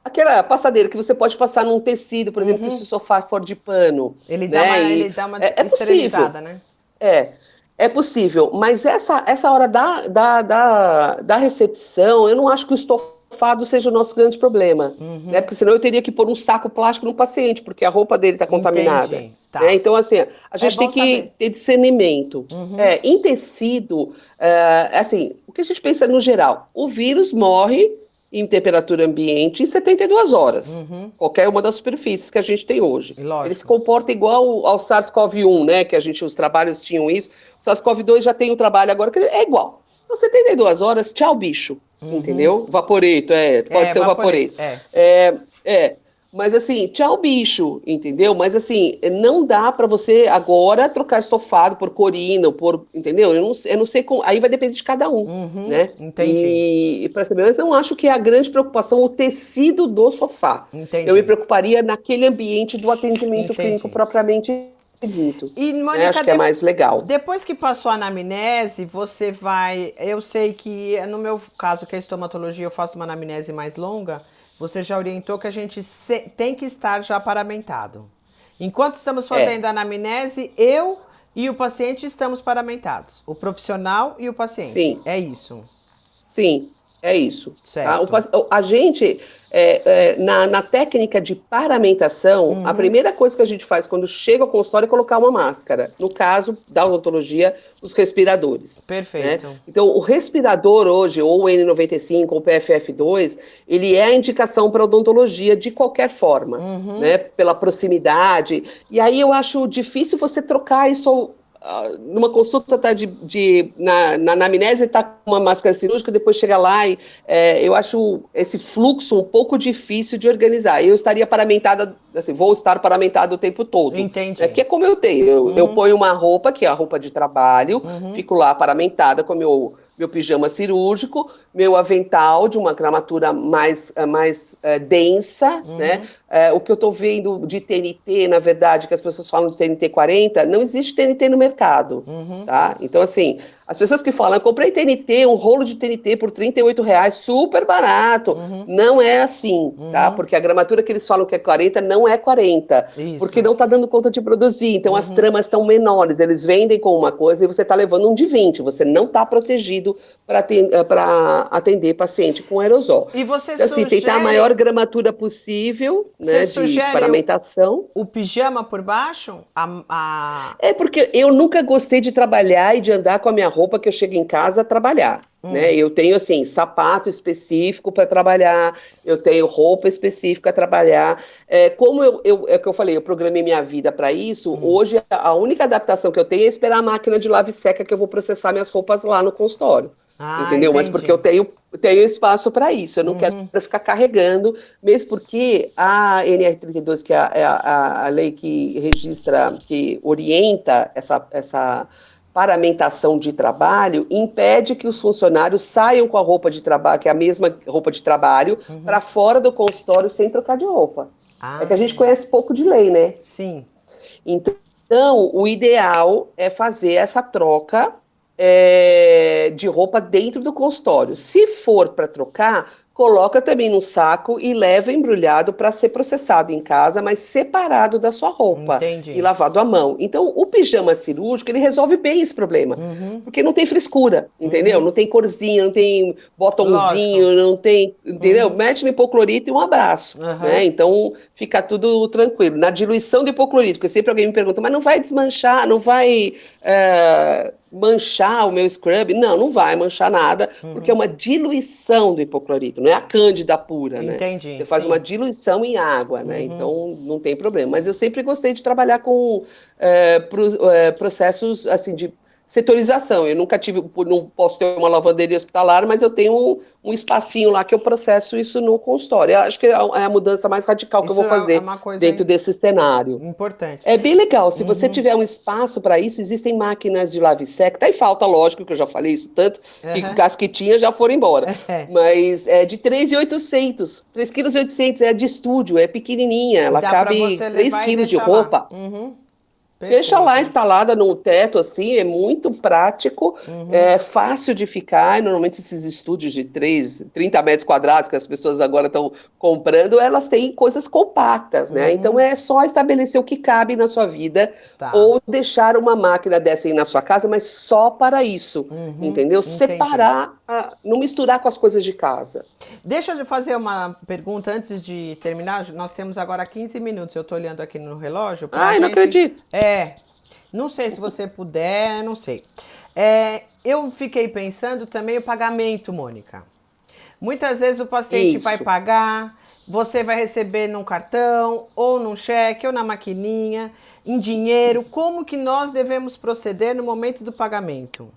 Aquela passadeira que você pode passar num tecido, por exemplo, uhum. se o sofá for de pano. Ele, né? dá, uma, ele dá uma é, é esterilizada, né? É, é possível. Mas essa, essa hora da, da, da, da recepção, eu não acho que o estofado seja o nosso grande problema. Uhum. Né? Porque senão eu teria que pôr um saco plástico no paciente, porque a roupa dele está contaminada. Tá. Né? Então, assim, a gente é tem que saber. ter discernimento. Uhum. É, em tecido, é, assim, o que a gente pensa no geral? O vírus morre em temperatura ambiente em 72 horas. Uhum. Qualquer uma das superfícies que a gente tem hoje. Ele se comporta igual ao SARS-CoV-1, né? Que a gente, os trabalhos tinham isso. O SARS-CoV-2 já tem o trabalho agora, que é igual. Então, 72 horas, tchau, bicho. Uhum. Entendeu? Vaporeto, é, pode é, ser o vaporeto. vaporeto. É. é, é. Mas assim, tchau bicho, entendeu? Mas assim, não dá para você agora trocar estofado por corina, por, entendeu? Eu não, eu não sei como, aí vai depender de cada um, uhum, né? Entendi. E, e para mas eu não acho que é a grande preocupação o tecido do sofá. Entendi. Eu me preocuparia naquele ambiente do atendimento entendi. clínico propriamente dito. E né? Mônica, acho que é mais legal. Depois que passou a anamnese, você vai, eu sei que no meu caso que é estomatologia, eu faço uma anamnese mais longa você já orientou que a gente tem que estar já paramentado. Enquanto estamos é. fazendo é. a anamnese, eu e o paciente estamos paramentados. O profissional e o paciente. Sim. É isso. Sim, é isso. Tá? O, a gente, é, é, na, na, técnica de paramentação, uhum. a primeira coisa que a gente faz quando chega ao consultório é colocar uma máscara. No caso da odontologia, os respiradores. Perfeito. Né? Então, o respirador hoje, ou o N95 ou o PFF2, ele é a indicação para odontologia de qualquer forma, uhum. né? Pela proximidade. E aí eu acho difícil você trocar isso numa consulta tá de, de na, na anamnese está com uma máscara cirúrgica, depois chega lá e é, eu acho esse fluxo um pouco difícil de organizar. Eu estaria paramentada, assim, vou estar paramentada o tempo todo. Entendi. É, que é como eu tenho. Eu, uhum. eu ponho uma roupa, que é a roupa de trabalho, uhum. fico lá paramentada com meu meu pijama cirúrgico, meu avental de uma gramatura mais, eh, mais uh, densa, uhum. né? Uh, o que eu estou vendo de TNT, na verdade, que as pessoas falam de TNT 40, não existe TNT no mercado, uhum. tá? Então, assim, as pessoas que falam, eu comprei TNT, um rolo de TNT por 38 reais, super barato. Uhum. Não é assim, tá? uhum. tá? Porque a gramatura que eles falam que é 40 não é 40. Isso. Porque não está dando conta de produzir. Então uhum. as tramas estão menores. Eles vendem com uma coisa e você está levando um de 20. Você não está protegido para atender, eh, atender, paciente com aerosol. E você então, assim, tentar a maior gramatura possível né, de paramentação. O, o pijama por baixo? A, a... É porque eu nunca gostei de trabalhar e de andar com a minha roupa que eu chego em casa a trabalhar. Hum. Né? Eu tenho assim sapato específico para trabalhar, eu tenho roupa específica para trabalhar. É, como eu, eu, é que eu falei, eu programei minha vida para isso. Hum. Hoje a única adaptação que eu tenho é esperar a máquina de lave seca que eu vou processar minhas roupas lá no consultório. Ah, entendeu? Entendi. Mas porque eu tenho, tenho espaço para isso, eu não uhum. quero ficar carregando, mesmo porque a NR32, que é a, é a, a lei que registra, que orienta essa, essa paramentação de trabalho impede que os funcionários saiam com a roupa de trabalho, que é a mesma roupa de trabalho, uhum. para fora do consultório sem trocar de roupa. Ah, é que a gente conhece pouco de lei, né? Sim. Então, o ideal é fazer essa troca é, de roupa dentro do consultório. Se for para trocar, coloca também no saco e leva embrulhado para ser processado em casa, mas separado da sua roupa Entendi. e lavado à mão. Então, o pijama cirúrgico, ele resolve bem esse problema, uhum. porque não tem frescura, entendeu? Uhum. Não tem corzinha, não tem botãozinho, Lógico. não tem, entendeu? Uhum. Mete no hipoclorito e um abraço, né? Então, fica tudo tranquilo. Na diluição do hipoclorito, porque sempre alguém me pergunta, mas não vai desmanchar, não vai... É manchar o meu scrub. Não, não vai manchar nada, uhum. porque é uma diluição do hipoclorito, não é a cândida pura, né? Entendi. Você faz sim. uma diluição em água, né? Uhum. Então não tem problema. Mas eu sempre gostei de trabalhar com é, pro, é, processos assim de setorização. Eu nunca tive, não posso ter uma lavanderia hospitalar, mas eu tenho um, um espacinho lá que eu processo isso no consultório. Eu acho que é a é mudança mais radical que isso eu vou é fazer é dentro desse cenário. Importante. É bem legal. Se uhum. você tiver um espaço para isso, existem máquinas de lave seca. Tá em falta, lógico, que eu já falei isso tanto, uhum. que as que tinha já foram embora. É. Mas é de 3,800. 3,8 kg é de estúdio, é pequenininha. Ela Dá cabe 3 quilos de roupa. Uhum. Perfeito. Deixa lá instalada no teto, assim, é muito prático, uhum. é fácil de ficar. Normalmente, esses estúdios de 3, 30 metros quadrados que as pessoas agora estão comprando, elas têm coisas compactas, né? Uhum. Então, é só estabelecer o que cabe na sua vida tá. ou deixar uma máquina dessa aí na sua casa, mas só para isso, uhum. entendeu? Entendi. Separar, a, não misturar com as coisas de casa. Deixa eu fazer uma pergunta antes de terminar. Nós temos agora 15 minutos, eu estou olhando aqui no relógio. Ai, gente... não acredito. É, é, não sei se você puder, não sei. É, eu fiquei pensando também o pagamento, Mônica. Muitas vezes o paciente Isso. vai pagar, você vai receber num cartão, ou num cheque, ou na maquininha, em dinheiro. Como que nós devemos proceder no momento do pagamento?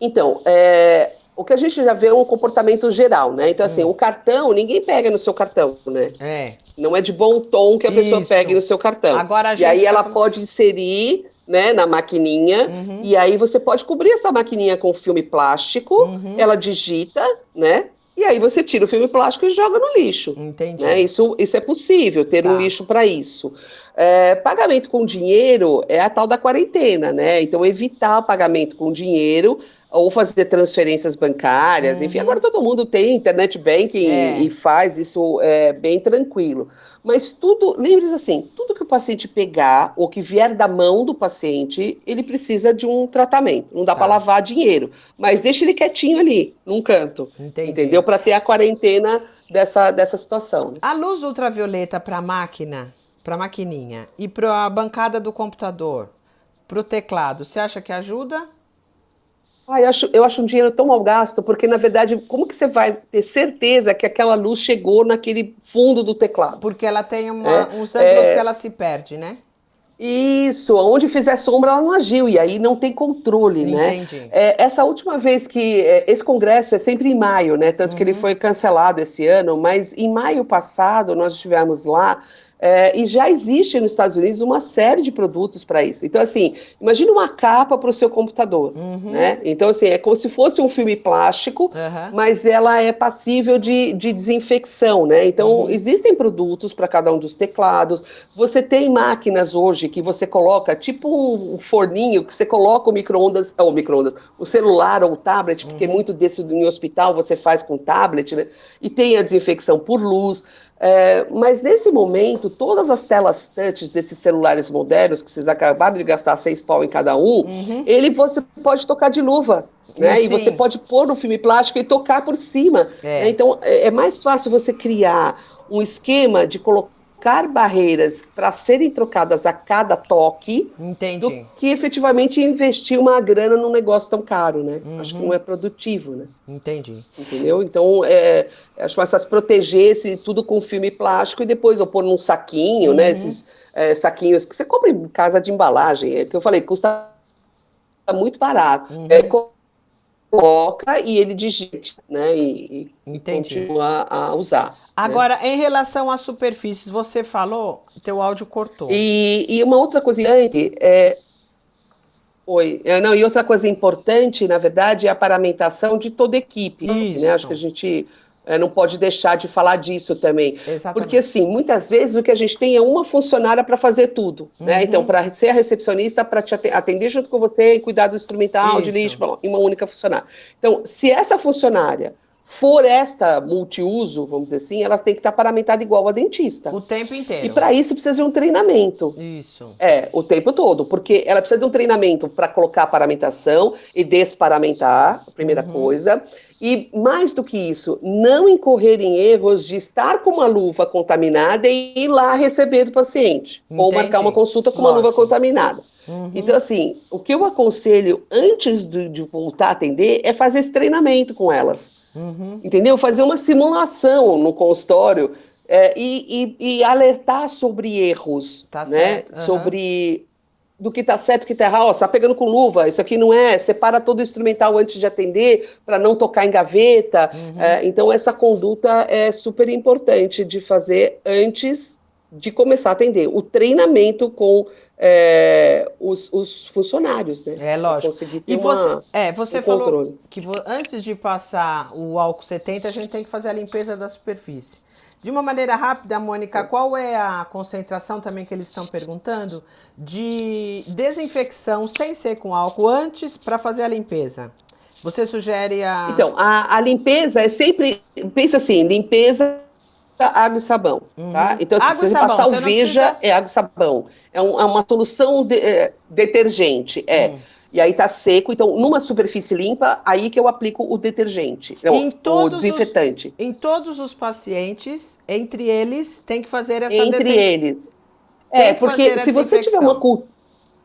Então, é, o que a gente já vê é um comportamento geral, né? Então, assim, hum. o cartão, ninguém pega no seu cartão, né? É. Não é de bom tom que a pessoa Isso. pegue no seu cartão. Agora a gente e aí tá ela pode inserir né, na maquininha, uhum. e aí você pode cobrir essa maquininha com filme plástico, uhum. ela digita, né? E aí você tira o filme plástico e joga no lixo. Entendi. Né? Isso, isso é possível, ter tá. um lixo para isso. É, pagamento com dinheiro é a tal da quarentena, né? Então, evitar o pagamento com dinheiro ou fazer transferências bancárias, uhum. enfim, agora todo mundo tem internet banking é. e faz isso é, bem tranquilo. Mas tudo, lembre-se assim, tudo que o paciente pegar ou que vier da mão do paciente, ele precisa de um tratamento. Não dá tá. para lavar dinheiro, mas deixa ele quietinho ali, num canto, Entendi. entendeu? Para ter a quarentena dessa, dessa situação. A luz ultravioleta para a máquina, para a maquininha e para a bancada do computador, para o teclado, você acha que ajuda? Ah, eu, acho, eu acho um dinheiro tão mal gasto, porque na verdade, como que você vai ter certeza que aquela luz chegou naquele fundo do teclado? Porque ela tem uma, é, uns ângulos é... que ela se perde, né? Isso, onde fizer sombra ela não agiu, e aí não tem controle, né? Entendi. É, essa última vez que. É, esse congresso é sempre em maio, né? Tanto uhum. que ele uhum. foi cancelado esse ano, mas em maio passado nós estivemos lá é, e já existe nos Estados Unidos uma série de produtos para isso. Então, assim, imagine uma capa para o seu computador, uhum. né? Então, assim, é como se fosse um filme plástico, uhum. mas ela é passível de, de desinfecção, né? Então, uhum. existem produtos para cada um dos teclados. Você tem máquinas hoje que você coloca, tipo um forninho, que você coloca o micro-ondas, ou micro-ondas, o celular ou o tablet, porque uhum. muito desse em hospital você faz com tablet, né? E tem a desinfecção por luz. É, mas nesse momento, todas as telas touch desses celulares modernos, que vocês acabaram de gastar seis pau em cada um, uhum. ele você pode tocar de luva. Né? E você pode pôr no filme plástico e tocar por cima. É. Né? Então é, é mais fácil você criar um esquema de colocar colocar barreiras para serem trocadas a cada toque Entendi. do que efetivamente investir uma grana num negócio tão caro, né? Uhum. Acho que não é produtivo, né? Entendi. Entendeu? Então, é, acho mais fácil proteger esse tudo com filme plástico e depois eu pôr num saquinho, né? uhum. né? Esses é, saquinhos que você compra em casa de embalagem, é que eu falei, custa muito barato. Uhum. É, coloca e ele digite, né? E, e continua a usar. Agora, né? em relação às superfícies, você falou, teu áudio cortou. E, e uma outra coisa é Oi. É, não, e outra coisa importante, na verdade, é a paramentação de toda a equipe. Isso. Né? Acho que a gente não pode deixar de falar disso também. Exatamente. Porque, assim, muitas vezes o que a gente tem é uma funcionária para fazer tudo. Né? Uhum. Então, para ser a recepcionista, para te atender junto com você e cuidar do instrumental, de Isso. lixo, blá, blá, em uma única funcionária. Então, se essa funcionária for esta multiuso, vamos dizer assim, ela tem que estar paramentada igual a dentista. O tempo inteiro. E para isso precisa de um treinamento. Isso. É, o tempo todo, porque ela precisa de um treinamento para colocar a paramentação e desparamentar, a primeira Uhum. coisa. E mais do que isso, não incorrer em erros de estar com uma luva contaminada e ir lá receber do paciente. Ou Entendi. marcar uma consulta com uma luva contaminada. Uhum. Então, assim, o que eu aconselho antes de, de voltar a atender é fazer esse treinamento com elas. Uhum. Entendeu? Fazer uma simulação no consultório é, e, e- e alertar sobre erros, Tá né? certo, aham. Sobre do que tá certo, o que tá errado. Ó, você tá pegando com luva, isso aqui não é. Separa todo o instrumental antes de atender para não tocar em gaveta. Uhum. É, então essa conduta é super importante de fazer antes de começar a atender. O treinamento com é, os, os funcionários, né? É lógico. E você, uma- é, você um falou controle. que antes de passar o álcool 70, a gente tem que fazer a limpeza da superfície. De uma maneira rápida, Mônica, qual é a concentração também que eles estão perguntando de desinfecção sem ser com álcool antes para fazer a limpeza? Você sugere a. Então, a, a limpeza é sempre. Pensa assim: limpeza, água e sabão. Tá? Então, Uhum. Água se você sabão, passar você o não veja, precisa- é água e sabão. É, um- é uma solução de- é, detergente. É. Hum. E aí tá seco. Então, numa superfície limpa, aí que eu aplico o detergente. Em o todos os- desinfetante. Em todos os pacientes, entre eles, tem que fazer essa Entre eles. Tem É, que porque se você tiver uma cultura.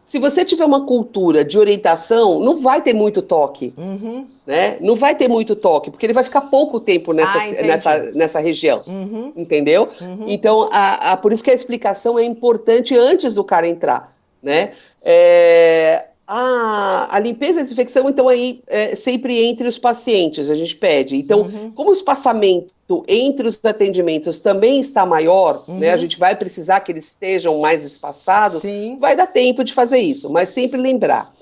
Se você tiver uma cultura de orientação, não vai ter muito toque. Uhum, né? Não vai ter muito toque, porque ele vai ficar pouco tempo nessa, Ah, nessa, nessa região. uhum, Entendeu? uhum. Então, a, a- por isso que a explicação é importante antes do cara entrar, né? É, a, a limpeza e desinfecção, então, aí, é sempre entre os pacientes, a gente pede. Então, Uhum. como o espaçamento entre os atendimentos também está maior, né? A gente vai precisar que eles estejam mais espaçados, Sim. vai dar tempo de fazer isso, mas sempre lembrar.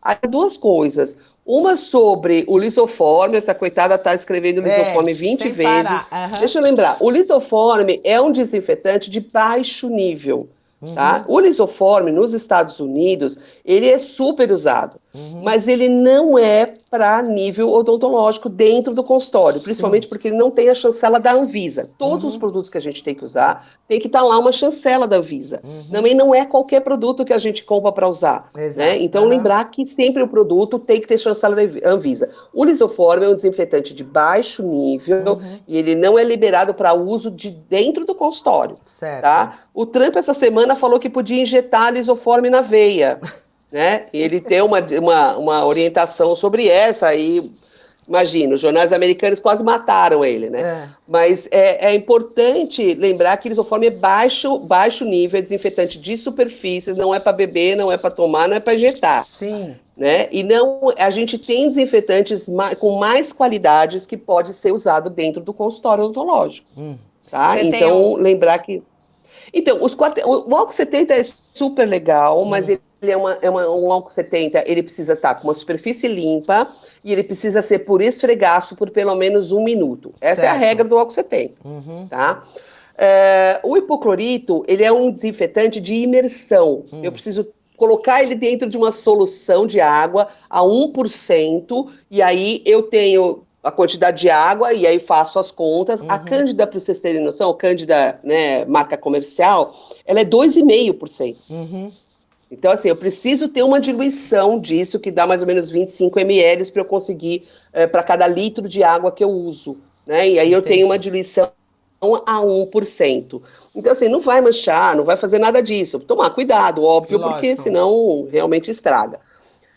Há duas coisas. Uma sobre o lisoforme, essa coitada está escrevendo lisoforme 20 É, sem vezes. parar, aham. Deixa eu lembrar, o lisoforme é um desinfetante de baixo nível, Uhum. tá? O lisoforme nos Estados Unidos, ele é super usado, Uhum. mas ele não é para nível odontológico dentro do consultório, principalmente porque ele não tem a chancela da Anvisa. Todos Uhum. os produtos que a gente tem que usar, tem que estar lá uma chancela da Anvisa. Uhum. Também não é qualquer produto que a gente compra para usar. Né? Então, lembrar que sempre o produto tem que ter chancela da Anvisa. O lisoforme é um desinfetante de baixo nível Uhum. e ele não é liberado para uso de dentro do consultório, Certo. tá? O Trump essa semana falou que podia injetar lisoforme na veia, né? E ele tem uma, uma, uma orientação sobre essa aí. Imagina, os jornais americanos quase mataram ele, né? É. Mas é, é importante lembrar que lisoforme é baixo, baixo nível, é desinfetante de superfícies, não é para beber, não é para tomar, não é para injetar, Sim. né? E não, a gente tem desinfetantes ma- com mais qualidades que pode ser usado dentro do consultório odontológico, Hum. tá? Você Então, um- lembrar que então, os quarte... o álcool 70 é super legal, mas ele é, uma, é uma- um álcool 70, ele precisa estar com uma superfície limpa e ele precisa ser por esfregaço por pelo menos um minuto. Essa é a Certo. regra do álcool 70 Uhum. tá? É, o hipoclorito, ele é um desinfetante de imersão. Eu preciso colocar ele dentro de uma solução de água a 1%, e aí eu tenho a quantidade de água, e aí faço as contas. A Cândida, para vocês terem noção, a Cândida, né, marca comercial, ela é 2,5%. Uhum. Então, assim, eu preciso ter uma diluição disso, que dá mais ou menos 25 ml para eu conseguir, para cada litro de água que eu uso. Né? E aí eu Entendi. tenho uma diluição a 1%. Então, assim, não vai manchar, não vai fazer nada disso. Tomar cuidado, óbvio, porque Lógico. senão realmente estraga.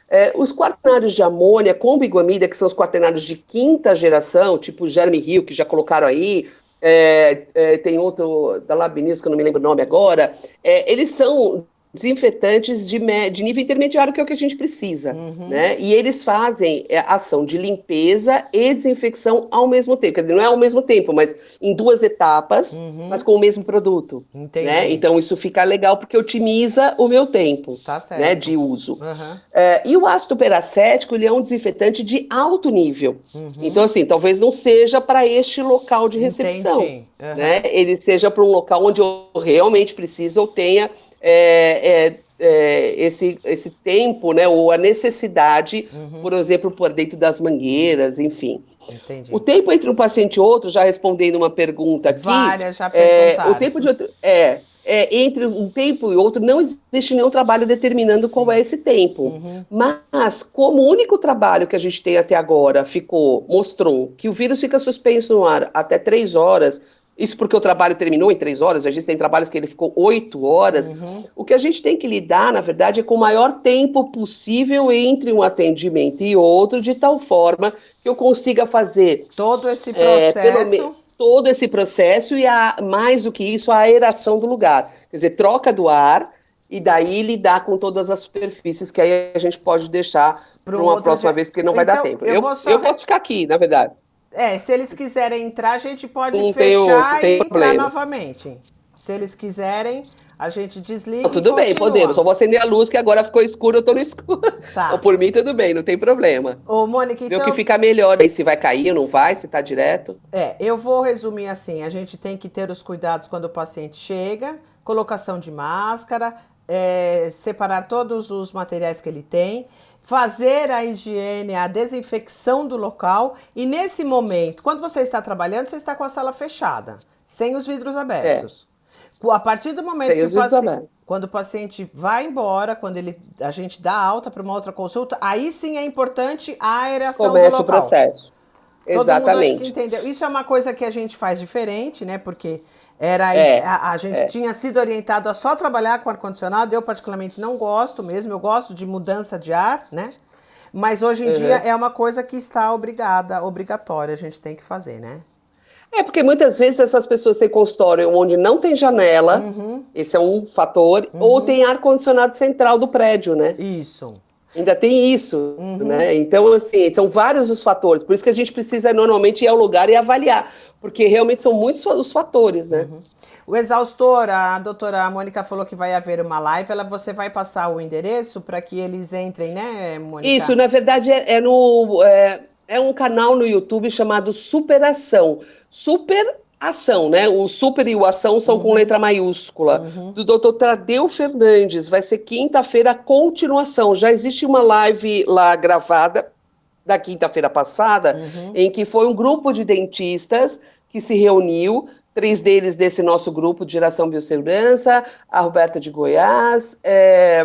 É, os quaternários de amônia com biguamida, que são os quaternários de quinta geração, tipo Jeremy Hill, que já colocaram aí, é, é, tem outro da Labinius, que eu não me lembro o nome agora, é, eles são desinfetantes de, de, nível intermediário, que é o que a gente precisa, uhum. né? E eles fazem é, ação de limpeza e desinfecção ao mesmo tempo. Quer dizer, não é ao mesmo tempo, mas em duas etapas, uhum. mas com o mesmo produto. Entendi. Né? Então isso fica legal porque otimiza o meu tempo tá né, de uso. Uhum. É, e o ácido peracético, ele é um desinfetante de alto nível. Uhum. Então, assim, talvez não seja para este local de recepção. Né? Ele seja para um local onde eu realmente preciso ou tenha é, é, é, esse, esse tempo, né, ou a necessidade, uhum. por exemplo, por dentro das mangueiras, enfim. Entendi. O tempo entre um paciente e outro, já respondendo uma pergunta aqui. Várias já perguntaram. É, o tempo de outro. É, é, entre um tempo e outro, não existe nenhum trabalho determinando Sim. qual é esse tempo. Uhum. Mas, como o único trabalho que a gente tem até agora ficou, mostrou que o vírus fica suspenso no ar até três horas, isso porque o trabalho terminou em três horas, a gente tem trabalhos que ele ficou oito horas. Uhum. O que a gente tem que lidar, na verdade, é com o maior tempo possível entre um atendimento e outro, de tal forma que eu consiga fazer todo esse processo. É, todo esse processo e, a, mais do que isso, a aeração do lugar. Quer dizer, troca do ar e daí lidar com todas as superfícies que aí a gente pode deixar para uma próxima vez, porque não então, vai dar então, tempo. Eu, eu, eu posso ficar aqui, na verdade. É, se eles quiserem entrar, a gente pode não fechar tem, e entrar novamente. Se eles quiserem, a gente desliga. Não, tudo bem, podemos. Só vou acender a luz que agora ficou escuro, eu tô no escuro. Tá. Ou por mim, tudo bem, não tem problema. Ô, Mônica, então. Vê o que fica melhor aí, se vai cair ou não vai, se tá direto. É, eu vou resumir assim: a gente tem que ter os cuidados quando o paciente chega, colocação de máscara, é, separar todos os materiais que ele tem fazer a higiene, a desinfecção do local e nesse momento, quando você está trabalhando, você está com a sala fechada, sem os vidros abertos. É. A partir do momento sem que o paciente, quando o paciente vai embora, quando ele, a gente dá alta para uma outra consulta, aí sim é importante a aeração Começa do local. o processo. Todo Exatamente. entendeu. Isso é uma coisa que a gente faz diferente, né? Porque era é, a, a, gente é. tinha sido orientado a só trabalhar com ar-condicionado. Eu, particularmente, não gosto mesmo. Eu gosto de mudança de ar, né? Mas hoje em uhum. dia é uma coisa que está obrigada, obrigatória, a gente tem que fazer, né? É, porque muitas vezes essas pessoas têm consultório onde não tem janela, uhum. esse é um fator, uhum. ou tem ar-condicionado central do prédio, né? Isso. Ainda tem isso, uhum. né? Então, assim, são vários os fatores. Por isso que a gente precisa normalmente ir ao lugar e avaliar, porque realmente são muitos os fatores, né? Uhum. O exaustor, a doutora Mônica falou que vai haver uma live, ela, você vai passar o endereço para que eles entrem, né, Mônica? Isso, na verdade, é, é no, é, é um canal no YouTube chamado Superação. Super ação, né? O super e o ação são uhum. com letra maiúscula. Uhum. Do Dr. Tadeu Fernandes. Vai ser quinta-feira a continuação. Já existe uma live lá gravada da quinta-feira passada, uhum. em que foi um grupo de dentistas que se reuniu três deles desse nosso grupo de geração biossegurança, a Roberta de Goiás, é,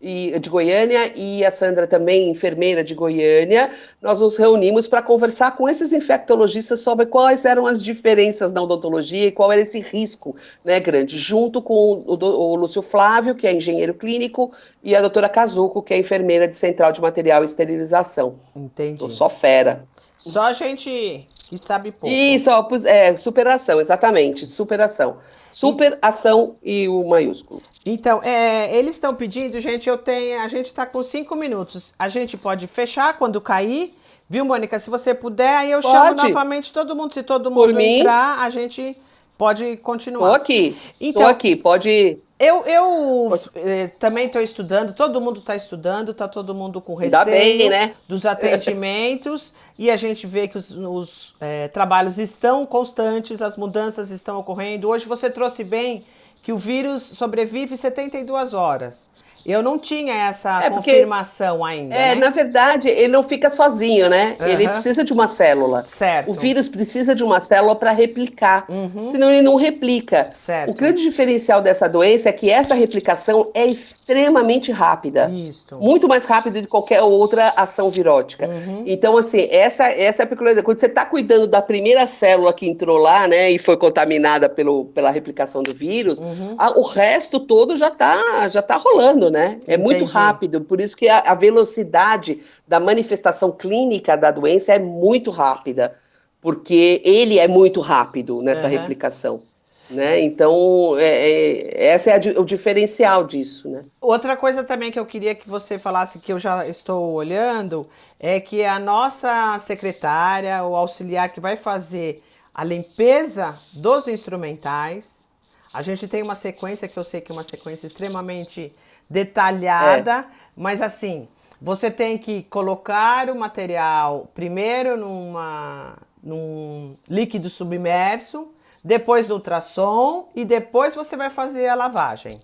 e, de Goiânia e a Sandra também, enfermeira de Goiânia. Nós nos reunimos para conversar com esses infectologistas sobre quais eram as diferenças na odontologia e qual era esse risco né, grande, junto com o, o Lúcio Flávio, que é engenheiro clínico, e a doutora Cazuco, que é enfermeira de Central de Material e Esterilização. Entendi. Tô só fera. Só gente que sabe pouco. Isso, é, superação, exatamente, superação. Superação e o maiúsculo. Então, é, eles estão pedindo, gente, eu tenho, a gente está com cinco minutos. A gente pode fechar quando cair, viu, Mônica? Se você puder, aí eu pode. chamo novamente todo mundo. Se todo mundo entrar, a gente pode continuar. Tô aqui, então, tô aqui, pode eu, eu eh, também estou estudando, todo mundo está estudando, está todo mundo com receio bem, né? dos atendimentos e a gente vê que os, os eh, trabalhos estão constantes, as mudanças estão ocorrendo. Hoje você trouxe bem que o vírus sobrevive 72 horas. Eu não tinha essa é porque, confirmação ainda. É, né? na verdade, ele não fica sozinho, né? Uhum. Ele precisa de uma célula. Certo. O vírus precisa de uma célula para replicar. Uhum. Senão ele não replica. Certo. O grande diferencial dessa doença é que essa replicação é extremamente rápida. Isso. Muito mais rápida de qualquer outra ação virótica. Uhum. Então, assim, essa, essa é a peculiaridade. Quando você está cuidando da primeira célula que entrou lá, né, e foi contaminada pelo, pela replicação do vírus, uhum. a, o resto todo já está já tá rolando, né? Né? É Entendi. muito rápido, por isso que a, a, velocidade da manifestação clínica da doença é muito rápida, porque ele é muito rápido nessa uhum. replicação. Né? Então, é, é, essa é a, o diferencial disso. Né? Outra coisa também que eu queria que você falasse, que eu já estou olhando, é que a nossa secretária, o auxiliar que vai fazer a limpeza dos instrumentais, a gente tem uma sequência que eu sei que é uma sequência extremamente detalhada, é. mas assim, você tem que colocar o material primeiro numa, num líquido submerso, depois do ultrassom e depois você vai fazer a lavagem.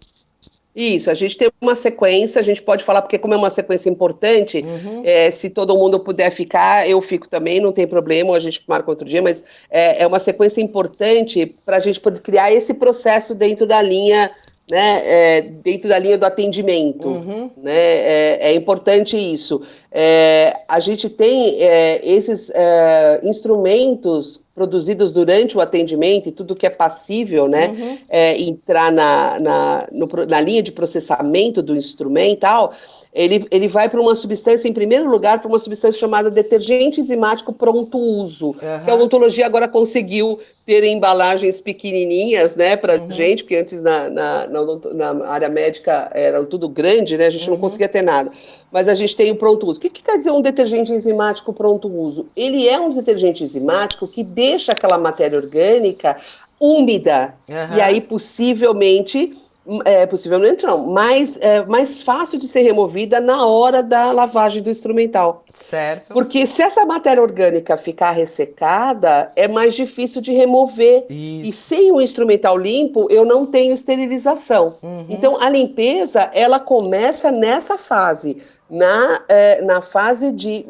Isso, a gente tem uma sequência, a gente pode falar, porque como é uma sequência importante, uhum. é, se todo mundo puder ficar, eu fico também, não tem problema, a gente marca outro dia, mas é, é uma sequência importante para a gente poder criar esse processo dentro da linha né, é, dentro da linha do atendimento. Uhum. Né, é, é, importante isso. É, a gente tem é, esses é, instrumentos produzidos durante o atendimento e tudo que é passível, né, uhum. É, entrar na, na, no, na linha de processamento do instrumental, ele, ele vai para uma substância, em primeiro lugar, para uma substância chamada detergente enzimático pronto uso, uhum. que a odontologia agora conseguiu ter embalagens pequenininhas, né, para uhum. gente, porque antes na, na, na, na, área médica era tudo grande, né, a gente uhum. não conseguia ter nada. Mas a gente tem o pronto uso. O que, que quer dizer um detergente enzimático pronto uso? Ele é um detergente enzimático que deixa aquela matéria orgânica úmida, e aí possivelmente é, possivelmente não, mais, é, mais fácil de ser removida na hora da lavagem do instrumental. Certo. Porque se essa matéria orgânica ficar ressecada, é mais difícil de remover. Isso. E sem o instrumental limpo, eu não tenho esterilização. Uhum. Então, a limpeza, ela começa nessa fase. Na, é, na fase de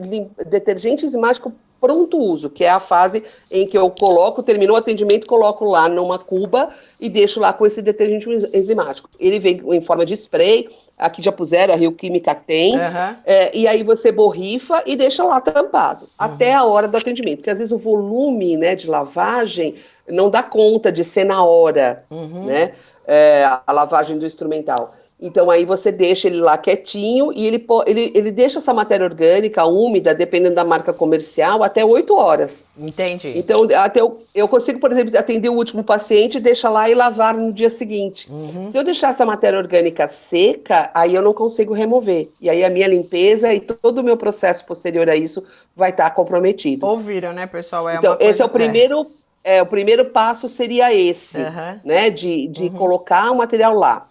detergente enzimático pronto uso, que é a fase em que eu coloco, terminou o atendimento, coloco lá numa cuba e deixo lá com esse detergente enzimático. Ele vem em forma de spray, aqui já puseram, a Rio Química tem, uhum. é, e aí você borrifa e deixa lá tampado, uhum. até a hora do atendimento, porque às vezes o volume né, de lavagem não dá conta de ser na hora, uhum. né, é, a lavagem do instrumental. Então aí você deixa ele lá quietinho e ele, ele, ele deixa essa matéria orgânica úmida, dependendo da marca comercial, até 8 horas. Entendi. Então até eu, eu consigo, por exemplo, atender o último paciente, deixar lá e lavar no dia seguinte. Uhum. Se eu deixar essa matéria orgânica seca, aí eu não consigo remover. E aí a minha limpeza e todo o meu processo posterior a isso vai estar comprometido. Ouviram, né, pessoal? É então, esse é o primeiro. É, o primeiro passo seria esse, uhum. né, de, de uhum. colocar o material lá.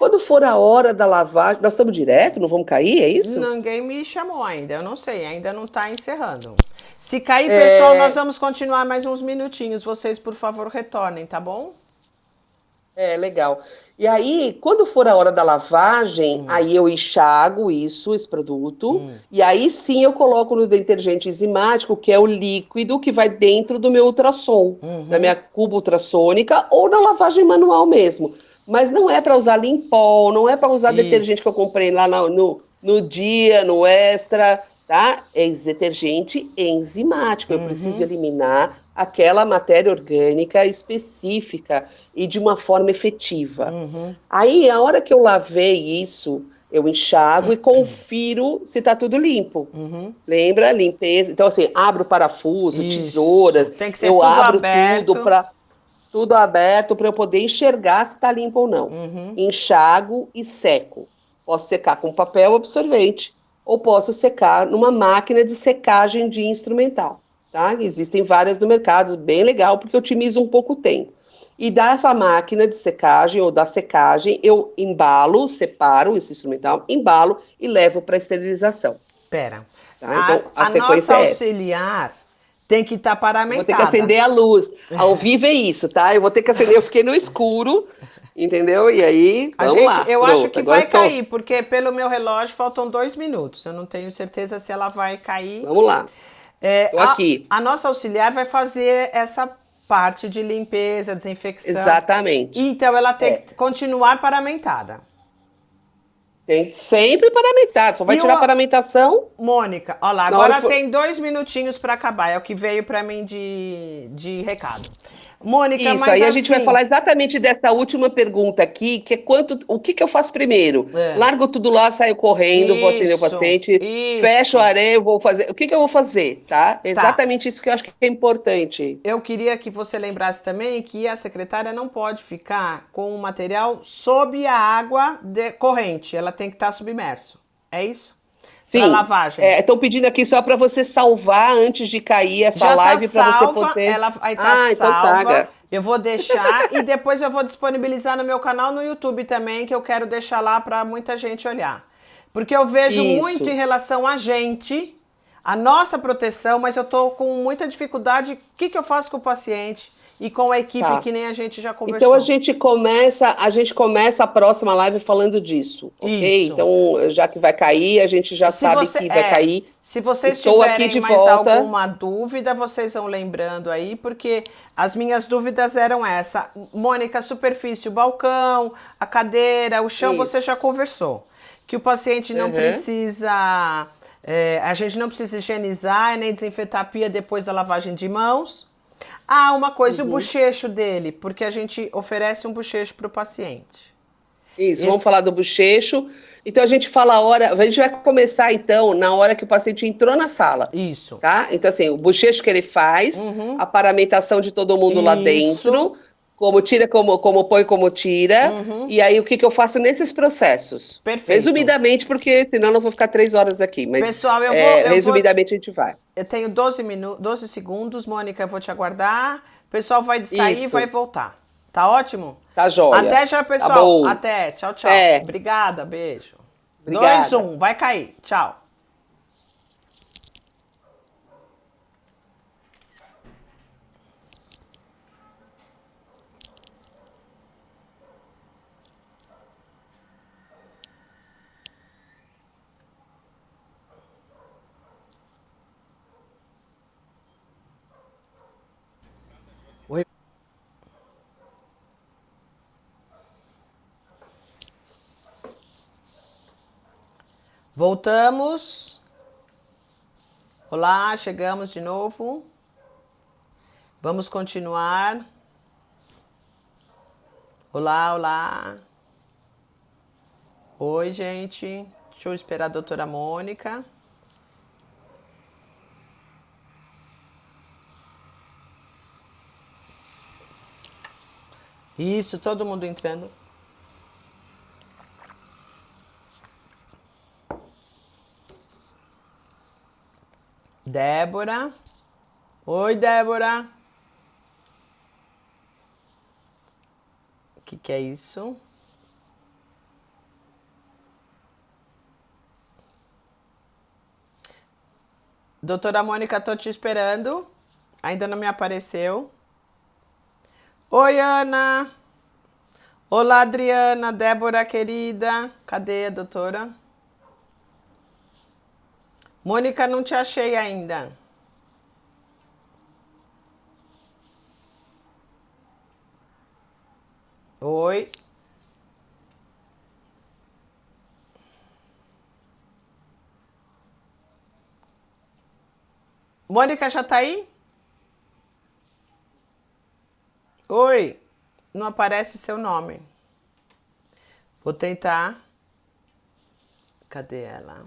Quando for a hora da lavagem, nós estamos direto, não vamos cair, é isso? Ninguém me chamou ainda, eu não sei, ainda não está encerrando. Se cair, é... pessoal, nós vamos continuar mais uns minutinhos. Vocês, por favor, retornem, tá bom? É, legal. E aí, quando for a hora da lavagem, hum. aí eu enxago isso, esse produto, hum. e aí sim eu coloco no detergente enzimático, que é o líquido que vai dentro do meu ultrassom, uhum. da minha cuba ultrassônica, ou na lavagem manual mesmo. Mas não é para usar limpol, não é para usar Isso. detergente que eu comprei lá no, no, no, dia, no extra, tá? É detergente enzimático. Eu uhum. preciso eliminar aquela matéria orgânica específica e de uma forma efetiva. Uhum. Aí, a hora que eu lavei isso, eu enxago uhum. e confiro se está tudo limpo. Uhum. Lembra? Limpeza. Então, assim, abro parafuso, isso. tesouras. Tem que ser eu tudo abro aberto. tudo para tudo aberto para eu poder enxergar se está limpo ou não. Uhum. Enxago e seco. Posso secar com papel absorvente ou posso secar numa máquina de secagem de instrumental. Tá? Existem várias no mercado, bem legal, porque otimiza um pouco o tempo. E dessa máquina de secagem ou da secagem, eu embalo, separo esse instrumental, embalo e levo para esterilização. Pera. Tá? Então, a, a, a nossa é auxiliar tem que estar tá paramentada. Vou ter que acender a luz. Ao vivo é isso, tá? Eu vou ter que acender. Eu fiquei no escuro, entendeu? E aí, vamos gente, lá. Eu Pronto, acho que vai estou... cair, porque pelo meu relógio faltam dois minutos. Eu não tenho certeza se ela vai cair. Vamos lá. É, aqui. A, a nossa auxiliar vai fazer essa parte de limpeza, desinfecção. Exatamente. Então ela tem é. que continuar paramentada. Tem sempre paramentado, só vai e tirar a paramentação. Mônica, olha lá, agora tem dois minutinhos para acabar, é o que veio para mim de, de recado. Mônica, Isso, mas aí a assim... gente vai falar exatamente dessa última pergunta aqui, que é quanto, o que, que eu faço primeiro? É. Largo tudo lá, saio correndo, vou atender o Isso, paciente, isso. fecho a areia, eu vou fazer. O que, que eu vou fazer, tá? Exatamente isso que eu acho que é importante. Eu queria que você lembrasse também que a secretária não pode ficar com o material sob a água de- corrente, ela tem que estar submerso. É isso? Sim. Lavagem. Estão pedindo aqui só para você salvar antes de cair essa Já live tá para você poder. ela aí tá ah, então salva. tá. Eu vou deixar e depois eu vou disponibilizar no meu canal no YouTube também, que eu quero deixar lá para muita gente olhar. Porque eu vejo Isso. muito em relação a gente, a nossa proteção, mas eu tô com muita dificuldade. O que, que eu faço com o paciente e com a equipe Tá. que nem a gente já conversou? Então a gente começa, a gente começa a próxima live falando disso, ok? Isso. Então, já que vai cair, a gente já Se sabe você- que vai é, cair. Se vocês Estou aqui tiverem de mais volta. alguma dúvida, vocês vão lembrando aí, porque as minhas dúvidas eram essa. Mônica, superfície, o balcão, a cadeira, o chão, Isso. você já conversou. Que o paciente não Uhum. precisa. é, a gente não precisa higienizar nem desinfetar a pia depois da lavagem de mãos. Ah, uma coisa, Uhum. o bochecho dele, porque a gente oferece um bochecho para o paciente. Isso, Esse- vamos falar do bochecho. Então a gente fala a hora, a gente vai começar então na hora que o paciente entrou na sala. Isso. Tá? Então, assim, o bochecho que ele faz, a paramentação de todo mundo lá Isso. dentro, como tira, como, como põe, como tira, e aí o que, que eu faço nesses processos? Perfeito. Resumidamente, porque senão nós vou ficar três horas aqui, mas Pessoal, eu é, vou- eu vou- resumidamente a gente vai. Eu tenho 12, minu 12 segundos, Mônica, eu vou te aguardar. O pessoal vai sair e vai voltar. Tá ótimo? Tá joia. Até já, Tá pessoal. bom. Até. Tchau, tchau. É. Obrigada, beijo. Obrigada. 2, 1, vai cair. Tchau. Voltamos. Olá, chegamos de novo. Vamos continuar. Olá, olá. Oi, gente. Deixa eu esperar a doutora Mônica. Isso, todo mundo entrando. Débora. Oi, Débora. O que, que é isso? Doutora Mônica, tô te esperando. Ainda não me apareceu. Oi, Ana. Olá, Adriana, Débora, querida. Cadê a doutora? Mônica, não te achei ainda. Oi. Mônica já tá aí? Oi. Não aparece seu nome. Vou tentar. Cadê ela?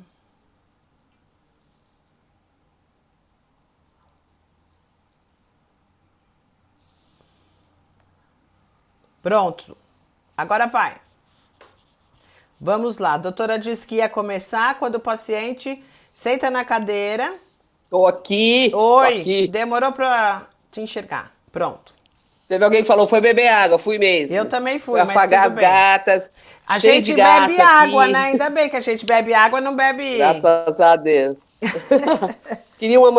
Pronto. Agora vai. Vamos lá. A doutora disse que ia começar quando o paciente senta na cadeira. Tô aqui, tô Oi. aqui. Demorou para te enxergar. Pronto. Teve alguém que falou, foi beber água, fui mesmo. Eu também fui, Fui mas afagar as gatas, A gente bebe água, aqui. né? Ainda bem que a gente bebe água, não bebe. Graças a Deus. Queria uma,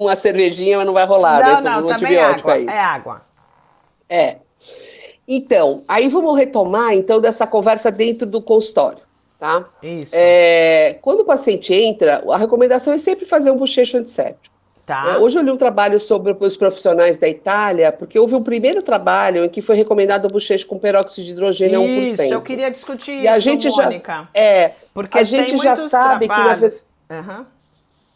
uma cervejinha, mas não vai rolar, né? não, Tomei não, também antibiótico água. aí. É água. É. Então, aí vamos retomar, então, dessa conversa dentro do consultório, tá? Isso. É, quando o paciente entra, a recomendação é sempre fazer um bochecho antisséptico. Tá. né? Hoje eu li um trabalho sobre os profissionais da Itália, porque houve um primeiro trabalho em que foi recomendado o bochecho com peróxido de hidrogênio a 1%. Isso, eu queria discutir E a isso, gente já- Mônica. É, Porque a gente já sabe que na trabalhos. Aham.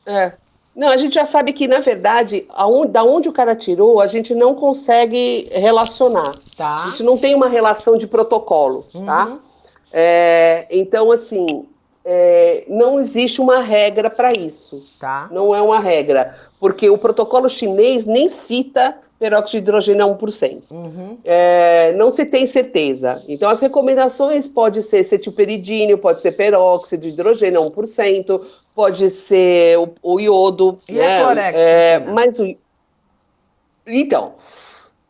É. Não, a gente já sabe que, na verdade, aonde, da onde o cara tirou, a gente não consegue relacionar. Tá. A gente não tem uma relação de protocolo, tá? Uhum. É, então, assim, é, não existe uma regra para isso. Tá. Não é uma regra. Porque o protocolo chinês nem cita peróxido de hidrogênio a 1%. Uhum. É, não se tem certeza. Então, as recomendações pode ser cetilperidínio, pode ser peróxido de hidrogênio a 1%, pode ser o, o iodo. E né? a clorexidina? É, mas o... Então,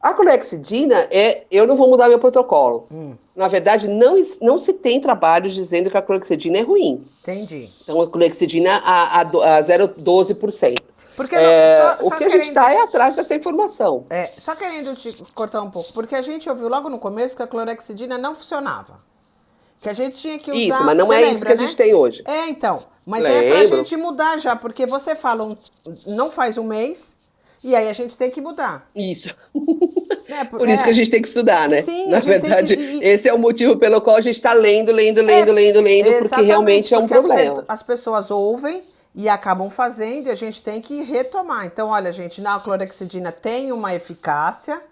a clorexidina é... Eu não vou mudar meu protocolo. Hum. Na verdade, não, não se tem trabalhos dizendo que a clorexidina é ruim. Entendi. Então, a clorexidina a, a, a 0,12%. Porque É, não, só, o que a gente querendo, está é atrás dessa informação. é, só querendo te cortar um pouco, porque a gente ouviu logo no começo que a clorexidina não funcionava. Que a gente tinha que usar. Isso, mas não é isso lembra, que a né? gente tem hoje. É, então. Mas é pra Lembro. gente mudar já, porque você fala um, não faz um mês, e aí a gente tem que mudar. Isso. É, Por isso que a gente tem que estudar, né? Sim, Na a verdade, que- esse é o motivo pelo qual a gente está lendo, lendo, lendo, É, lendo, lendo, porque realmente é um porque as problema. pe- As, pessoas ouvem e acabam fazendo e a gente tem que retomar. Então, olha, gente, na clorexidina tem uma eficácia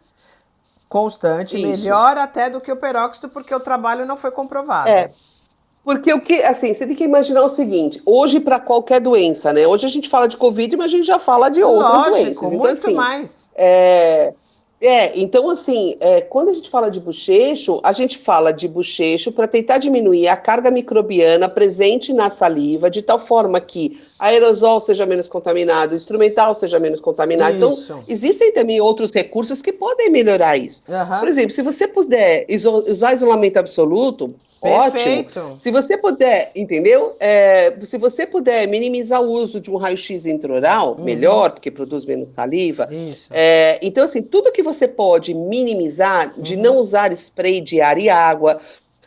constante, Isso. melhor até do que o peróxido, porque o trabalho não foi comprovado. É. Porque o que, assim, você tem que imaginar o seguinte: hoje, para qualquer doença, né? Hoje a gente fala de Covid, mas a gente já fala de outras Lógico, doenças. Então, muito assim, mais. É, é, então assim, é, quando a gente fala de bochecho, a gente fala de bochecho para tentar diminuir a carga microbiana presente na saliva, de tal forma que aerosol seja menos contaminado, o instrumental seja menos contaminado. Isso. Então, existem também outros recursos que podem melhorar isso. Aham. Por exemplo, se você puder iso- usar isolamento absoluto, Perfeito. ótimo. Se você puder, entendeu? É, se você puder minimizar o uso de um raio-x intraoral, Uhum. melhor, porque produz menos saliva. Isso. É, então, assim, tudo que você pode minimizar, de Uhum. não usar spray de ar e água,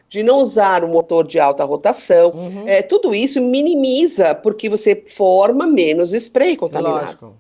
de não usar o motor de alta rotação, Uhum. é, tudo isso minimiza, porque você forma menos spray contaminado Lógico.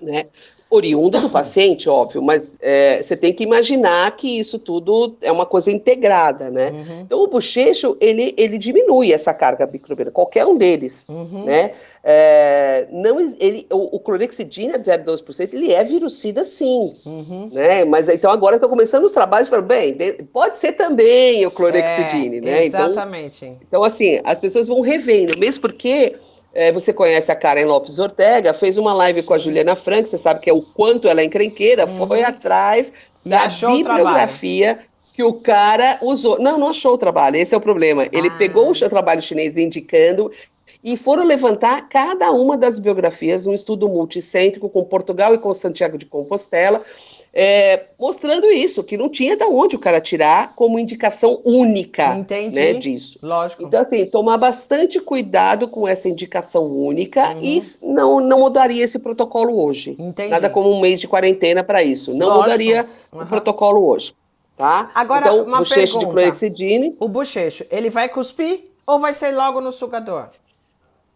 né? Oriundo do paciente, óbvio, mas é, você tem que imaginar que isso tudo é uma coisa integrada, né? Uhum. Então, o bochecho, ele, ele diminui essa carga microbiana, qualquer um deles, Uhum. né? É, não, ele, o, o clorexidina de 0,12%, ele é virucida sim, Uhum. né? Mas então agora estão começando os trabalhos, bem, bem, pode ser também o clorexidine, É, né? Então, Exatamente. então, assim, as pessoas vão revendo, mesmo porque é, você conhece a Karen Lopes Ortega, fez uma live com a Juliana Frank, você sabe que é o quanto ela é encrenqueira, foi atrás Uhum. E da bibliografia que o cara usou. Não, não achou o trabalho, esse é o problema. Ele Ah. pegou o trabalho chinês indicando e foram levantar cada uma das biografias, um estudo multicêntrico com Portugal e com Santiago de Compostela, é, mostrando isso, que não tinha de onde o cara tirar como indicação única Entendi. né, disso. Lógico. Então, assim, tomar bastante cuidado com essa indicação única Uhum. e não, não mudaria esse protocolo hoje. Entendi. Nada como um mês de quarentena para isso. Não Lógico. mudaria Uhum. o protocolo hoje. Tá? Agora, então, uma bochecho de pergunta. clorexidine O bochecho, ele vai cuspir ou vai ser logo no sugador?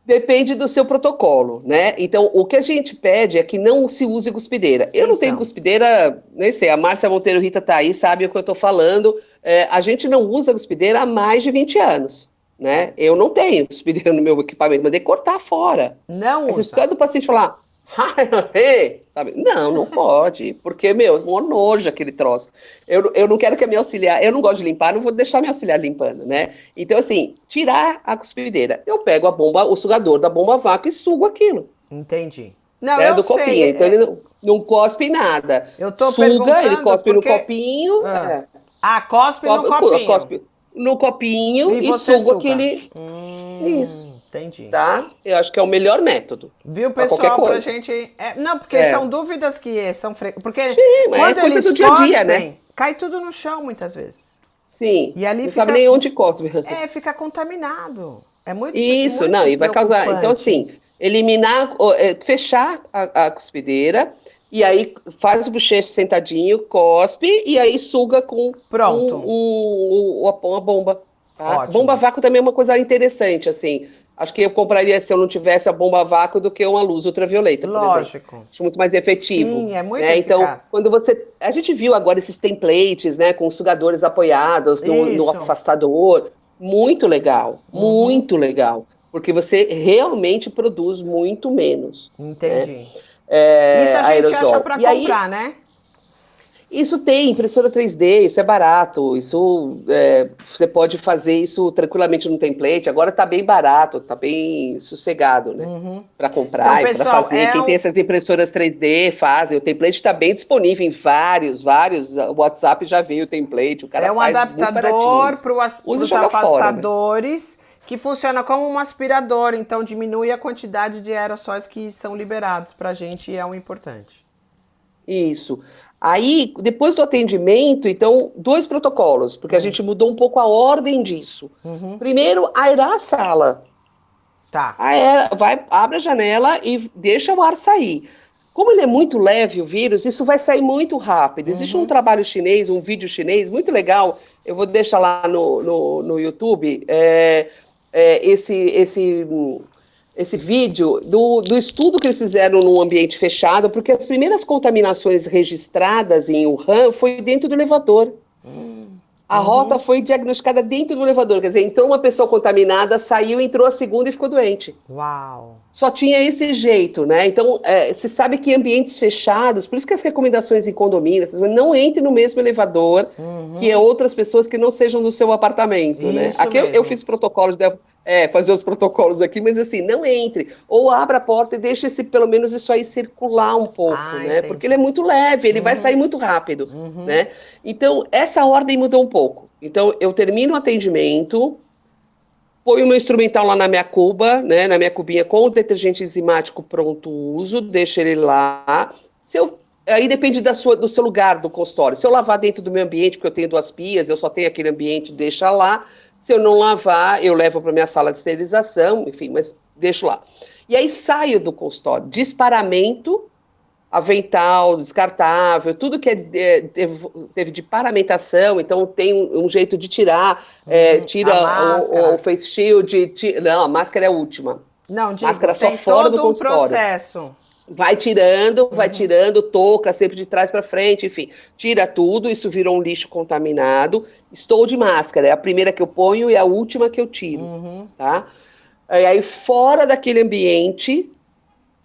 Depende do seu protocolo, né? Então, o que a gente pede é que não se use cuspideira. Eu não tenho Então. cuspideira, nem sei, a Márcia Monteiro Rita tá aí, sabe o que eu tô falando. É, a gente não usa cuspideira há mais de 20 anos, né? Eu não tenho cuspideira no meu equipamento, mandei cortar fora. Não Essa usa. história do paciente falar, sabe? Não, não pode, porque, meu, um nojo aquele troço. Eu, eu não quero que a minha auxiliar, eu não gosto de limpar, não vou deixar minha auxiliar limpando, né? Então, assim, tirar a cuspideira. Eu pego a bomba, o sugador da bomba vácuo e sugo aquilo. Entendi. Não, é eu do sei. copinho. Então, é- ele não, não cospe nada. Eu tô Suga, ele cospe porque- no copinho. Ah. é. Ah, cospe no Cospe- copinho. cospe no copinho E e, sugo suga. aquele. Hum, Isso. Entendi. Tá? Eu acho que é o melhor método. Viu, Pra pessoal, pra coisa. gente... é, não, porque É. são dúvidas que são... Fre... Porque Sim, mas é quando coisa eles do dia a dia, cospem, né? cai tudo no chão muitas vezes. Sim. E ali não fica- sabe nem onde cospe. É, fica contaminado. É muito Isso, muito não, e vai causar. Então, assim, eliminar, é, fechar a, a cuspideira, e aí faz o bochecho sentadinho, cospe, e aí suga com Pronto. um- um- uma, uma bomba. tá? Ótimo. Bomba vácuo também é uma coisa interessante, assim. Acho que eu compraria, se eu não tivesse a bomba a vácuo, do que uma luz ultravioleta, por exemplo. Lógico. Acho muito mais efetivo. Sim, é muito né? Então, eficaz. quando você. A gente viu agora esses templates, né? Com sugadores apoiados no, no afastador. Muito legal. Uhum. Muito legal. porque você realmente produz muito menos. Entendi. Né? É, Isso a gente aerosol. acha para comprar, aí, né? Isso tem impressora 3D, isso é barato, isso é, você pode fazer isso tranquilamente no template. Agora está bem barato, está bem sossegado, né? Uhum. Para comprar então, e para fazer. É Quem um... tem essas impressoras 3D fazem. O template está bem disponível em vários, vários. O WhatsApp já veio o template. O cara é um adaptador para os afastadores. Fora, né? que funciona como um aspirador, então diminui a quantidade de aerossóis que são liberados para a gente e é um importante. Isso. Aí, depois do atendimento, então, dois protocolos, porque a uhum. gente mudou um pouco a ordem disso. Uhum. Primeiro, aerar a sala. Tá. Aera, vai, abre a janela e deixa o ar sair. Como ele é muito leve, o vírus, isso vai sair muito rápido. Existe uhum. um trabalho chinês, um vídeo chinês muito legal, eu vou deixar lá no, no, no YouTube, é, é, esse, esse esse vídeo do, do estudo que eles fizeram num ambiente fechado, porque as primeiras contaminações registradas em Wuhan foi dentro do elevador. Hum. A uhum. rota foi diagnosticada dentro do elevador, quer dizer, então uma pessoa contaminada saiu, entrou a segunda e ficou doente. Uau! Só tinha esse jeito, né? Então, é, se sabe que ambientes fechados, por isso que as recomendações em condomínios, não entre no mesmo elevador uhum. que outras pessoas que não sejam do seu apartamento, né? isso né? Aqui eu, eu, fiz protocolos de é, fazer os protocolos aqui, mas assim, não entre. Ou abra a porta e deixe esse, pelo menos isso aí circular um pouco, ah, né? Entendi. Porque ele é muito leve, ele uhum. vai sair muito rápido, uhum. né? Então, essa ordem mudou um pouco. Então, eu termino o atendimento, ponho o meu instrumental lá na minha cuba, né? Na minha cubinha com o detergente enzimático pronto uso, deixo ele lá. Se eu Aí depende da sua, do seu lugar do consultório. Se eu lavar dentro do meu ambiente, porque eu tenho duas pias, eu só tenho aquele ambiente, deixa lá. Se eu não lavar, eu levo para minha sala de esterilização, enfim, mas deixo lá. E aí saio do consultório. Disparamento, avental, descartável, tudo que é, teve, de paramentação, então tem um, um jeito de tirar, é, uhum, tira o, o, face shield, tira, não, a máscara é a última. Não, digo, máscara só fora do consultório. Um processo. Vai tirando, vai uhum. tirando, toca sempre de trás para frente, enfim, tira tudo, isso virou um lixo contaminado. Estou de máscara, é a primeira que eu ponho e a última que eu tiro, uhum. tá? E aí, fora daquele ambiente,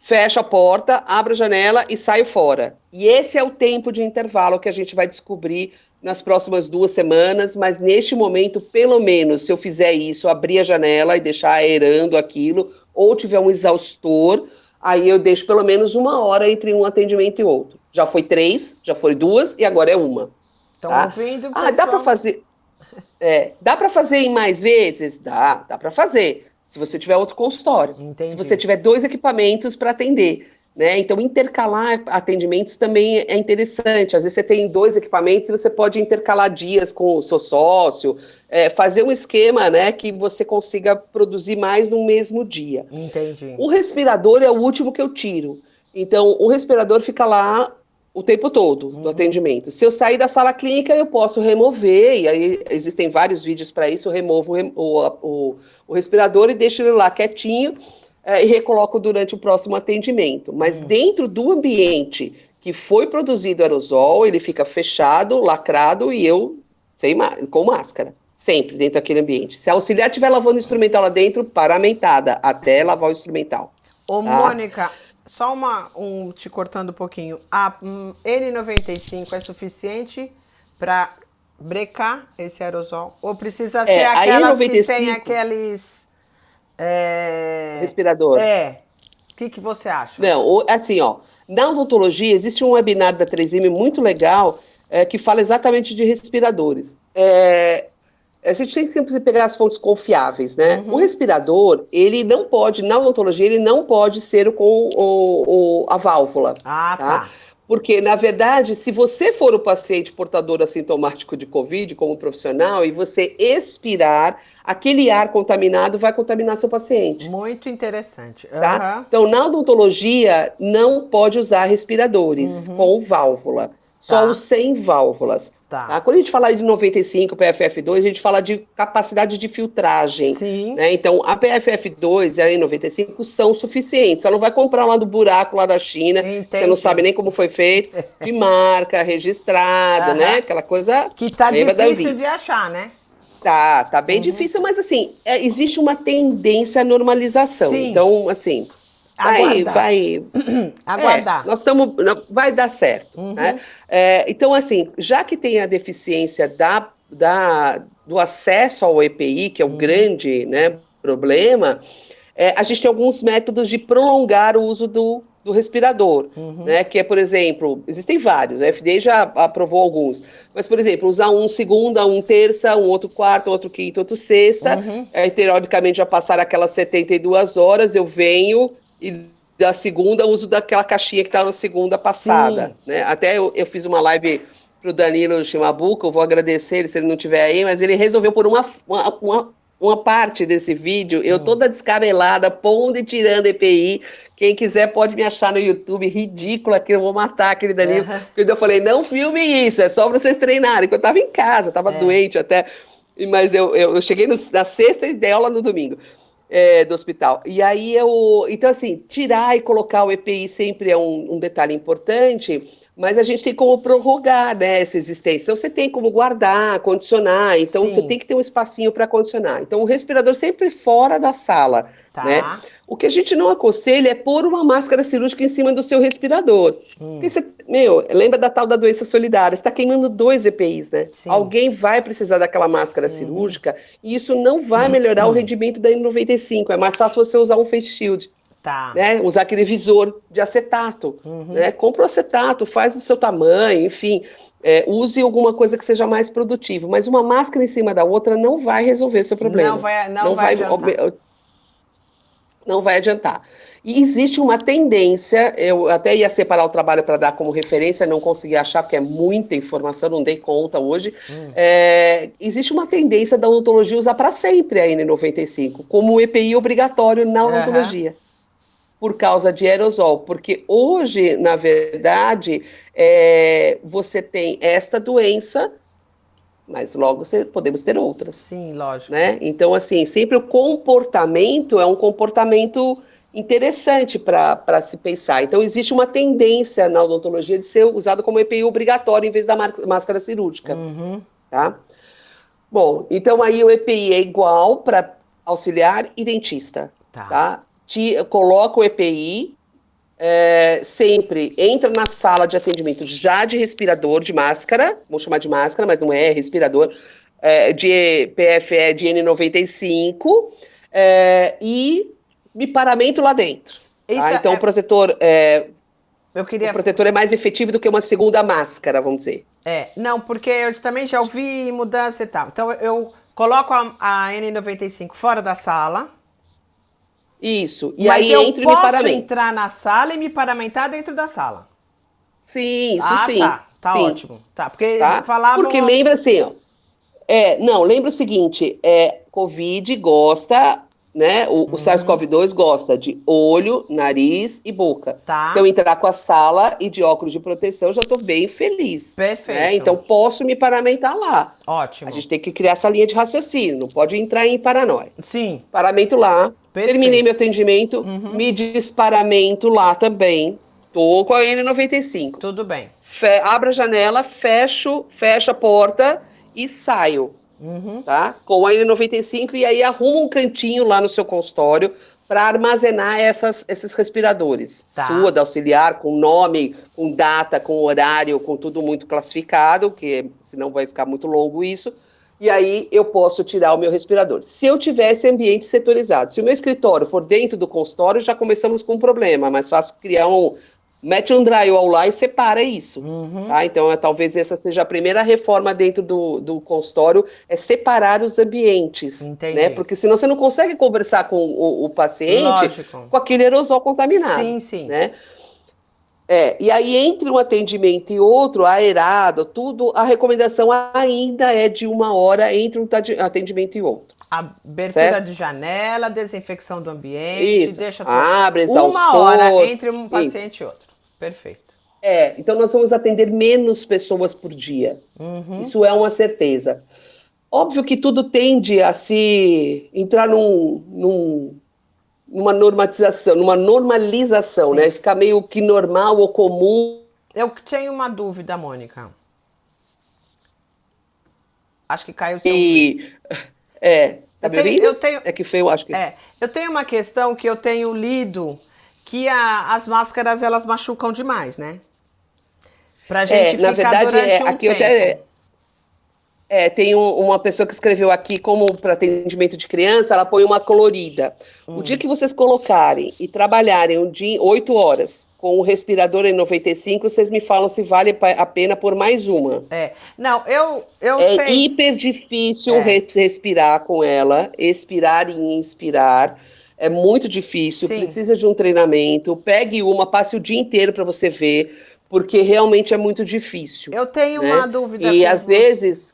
fecha a porta, abre a janela e saio fora. E esse é o tempo de intervalo que a gente vai descobrir nas próximas duas semanas, mas neste momento, pelo menos, se eu fizer isso, abrir a janela e deixar aerando aquilo, ou tiver um exaustor, Aí eu deixo pelo menos uma hora entre um atendimento e outro. Já foi três, já foi duas e agora é uma. Estão tá? ouvindo, pessoal? Ah, dá para fazer. É, dá para fazer em mais vezes? Dá, dá para fazer. Se você tiver outro consultório. Entendi. Se você tiver dois equipamentos para atender. Né? Então, intercalar atendimentos também é interessante. Às vezes você tem dois equipamentos e você pode intercalar dias com o seu sócio, é, fazer um esquema né, que você consiga produzir mais no mesmo dia. Entendi. O respirador é o último que eu tiro. Então, o respirador fica lá o tempo todo uhum. do atendimento. Se eu sair da sala clínica, eu posso remover, e aí existem vários vídeos para isso, eu removo o, o, o respirador e deixo ele lá quietinho é, e recoloco durante o próximo atendimento. Mas hum. dentro do ambiente que foi produzido aerosol, ele fica fechado, lacrado e eu sem com máscara. Sempre dentro daquele ambiente. Se a auxiliar estiver lavando o instrumental lá dentro, paramentada, até lavar o instrumental. Ô, tá? Mônica, só uma, um, te cortando um pouquinho. A um, N95 é suficiente para brecar esse aerosol? Ou precisa é, ser é, aquelas que tem aqueles é... Respirador. É. O que, que você acha? Não, assim, ó, na odontologia existe um webinar da 3M muito legal é, que fala exatamente de respiradores. É, a gente tem que pegar as fontes confiáveis, né? Uhum. O respirador, ele não pode, na odontologia, ele não pode ser com o, o, a válvula. Ah, tá. tá. Porque, na verdade, se você for o paciente portador assintomático de Covid, como profissional, e você expirar, aquele ar contaminado vai contaminar seu paciente. Muito interessante. Uhum. Tá? Então, na odontologia, não pode usar respiradores uhum. com válvula. Só tá. os sem válvulas. Tá. tá. Quando a gente fala de 95 PFF2, a gente fala de capacidade de filtragem. Sim. Né? Então, a PFF2 e a N95 são suficientes. Você não vai comprar lá do buraco lá da China, Entendi. você não sabe nem como foi feito, de marca, registrado, né? Aquela coisa. Que tá difícil de achar, né? Tá, tá bem uhum. difícil, mas assim, é, existe uma tendência à normalização. Sim. Então, assim, vai, vai. Aguardar. É, nós estamos. Vai dar certo. Uhum. Né? É, então, assim, já que tem a deficiência da, da, do acesso ao EPI, que é o uhum. grande né, problema, é, a gente tem alguns métodos de prolongar o uso do, do respirador, uhum. né? Que é, por exemplo, existem vários, a FDA já aprovou alguns, mas, por exemplo, usar um segunda, um terça, um outro quarta, outro quinta, outro sexta, uhum. aí, teoricamente, já passaram aquelas 72 horas, eu venho e da segunda uso daquela caixinha que está na segunda passada, Sim. né? Até eu, eu fiz uma live para o Danilo Chimabuca, eu vou agradecer ele se ele não estiver aí, mas ele resolveu por uma, uma, uma, uma parte desse vídeo, eu hum. toda descabelada, pondo e tirando EPI, quem quiser pode me achar no YouTube, ridícula, que eu vou matar aquele Danilo. Uhum. Porque eu falei, não filme isso, é só para vocês treinarem. Porque eu estava em casa, estava é. doente até. Mas eu, eu, eu cheguei no, na sexta e dei aula no domingo. É, do hospital. E aí eu. Então, assim, tirar e colocar o EPI sempre é um, um detalhe importante, mas a gente tem como prorrogar né, essa existência. Então, você tem como guardar, condicionar. Então, Sim. você tem que ter um espacinho para condicionar. Então, o respirador sempre fora da sala. Tá. Né? O que a gente não aconselha é pôr uma máscara cirúrgica em cima do seu respirador. Hum. Porque você, meu, lembra da tal da doença solidária? Você está queimando dois EPIs, né? Sim. Alguém vai precisar daquela máscara hum. cirúrgica e isso não vai melhorar hum. o rendimento da N95. É mais fácil você usar um face shield. Tá. Né? Usar aquele visor de acetato. Uhum. Né? Compra o acetato, faz o seu tamanho, enfim. É, use alguma coisa que seja mais produtiva. Mas uma máscara em cima da outra não vai resolver seu problema. Não vai, não, não vai, vai não vai adiantar. E existe uma tendência, eu até ia separar o trabalho para dar como referência, não consegui achar, porque é muita informação, não dei conta hoje. Hum. É, existe uma tendência da odontologia usar para sempre a N95, como EPI obrigatório na odontologia. Uhum por causa de aerosol, porque hoje, na verdade, é, você tem esta doença, mas logo você, podemos ter outras. Sim, lógico. Né? Então, assim, sempre o comportamento é um comportamento interessante para se pensar. Então, existe uma tendência na odontologia de ser usado como EPI obrigatório em vez da máscara cirúrgica. Uhum. Tá? Bom, então aí o EPI é igual para auxiliar e dentista. Tá. tá? Te, coloca o EPI, é, sempre entra na sala de atendimento já de respirador, de máscara, vamos chamar de máscara, mas não é, é respirador, é, de PFE de N95, é, e me paramento lá dentro. Tá? Então, é... o protetor. É, eu queria... O protetor é mais efetivo do que uma segunda máscara, vamos dizer. É, não, porque eu também já ouvi mudança e tal. Então, eu coloco a, a N95 fora da sala, isso. E Mas aí eu entra posso entrar na sala e me paramentar dentro da sala. Sim, isso ah, sim. Tá, tá sim. ótimo. Tá, porque tá? falavam... Porque lembra assim, ó, é, não, lembra o seguinte, é, Covid gosta né? O, uhum. o SARS-CoV-2 gosta de olho, nariz e boca. Tá. Se eu entrar com a sala e de óculos de proteção, já estou bem feliz. Né? Perfeito. Né? Então posso me paramentar lá. Ótimo. A gente tem que criar essa linha de raciocínio, não pode entrar em paranoia. Sim. Paramento lá. Perfeito. Terminei meu atendimento, uhum. me desparamento lá também. Tô com a N95. Tudo bem. Fe abro a janela, fecho, fecho a porta e saio. Uhum. Tá? Com a N95 e aí arruma um cantinho lá no seu consultório para armazenar essas, esses respiradores. Tá. Sua, da auxiliar, com nome, com data, com horário, com tudo muito classificado, que senão vai ficar muito longo isso. E aí eu posso tirar o meu respirador. Se eu tivesse ambiente setorizado, se o meu escritório for dentro do consultório, já começamos com um problema. Mais fácil criar um, mete um drywall lá e separa isso. Uhum. Tá? Então, é, talvez essa seja a primeira reforma dentro do, do consultório, é separar os ambientes. Entendi. Né? Porque senão você não consegue conversar com o, o paciente Lógico. com aquele aerosol contaminado. Sim, sim. Né? É, e aí, entre um atendimento e outro, aerado, tudo, a recomendação ainda é de uma hora entre um atendimento e outro. Abertura certo? de janela, desinfecção do ambiente, Isso. deixa tudo. Abre, uma hora entre um paciente Isso. e outro. Perfeito. É, então nós vamos atender menos pessoas por dia. Uhum. Isso é uma certeza. Óbvio que tudo tende a se entrar num, num, numa normatização, numa normalização, Sim. né? Ficar meio que normal ou comum. Eu tenho uma dúvida, Mônica. Acho que caiu o seu. E. É. Tá eu tenho, eu tenho, É que foi, eu acho que. é, eu tenho uma questão que eu tenho lido que a- as máscaras elas machucam demais, né? Pra gente na ficar verdade, é, um aqui eu tempo. até- É, tem um- uma pessoa que escreveu aqui, como para atendimento de criança, ela põe uma colorida. Hum. O dia que vocês colocarem e trabalharem um dia, oito horas com o respirador em 95, vocês me falam se vale a pena por mais uma. É. Não, eu, eu É sei. hiper difícil É. re- respirar com ela, expirar e inspirar. É muito difícil, Sim. precisa de um treinamento. Pegue uma, passe o dia inteiro para você ver, porque realmente é muito difícil. Eu tenho né? uma dúvida. E às você. vezes.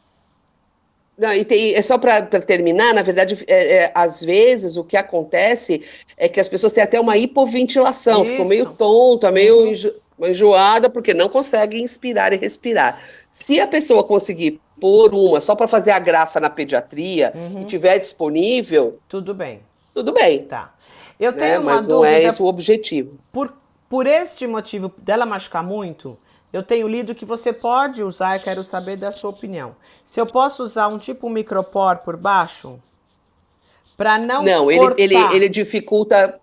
Não, e tem, é só para terminar, na verdade, é, é, às vezes o que acontece é que as pessoas têm até uma hipoventilação, ficam Isso. meio tonta, meio Uhum. enjo- enjoada, porque não conseguem inspirar e respirar. Se a pessoa conseguir pôr uma só para fazer a graça na pediatria Uhum. e tiver disponível, Tudo bem, tudo bem. tá. Eu né? tenho uma Mas não é dúvida esse o objetivo. por, por este motivo dela machucar muito. Eu tenho lido que você pode usar, eu quero saber da sua opinião. Se eu posso usar um tipo micropor por baixo para não Não, ele, ele, ele dificulta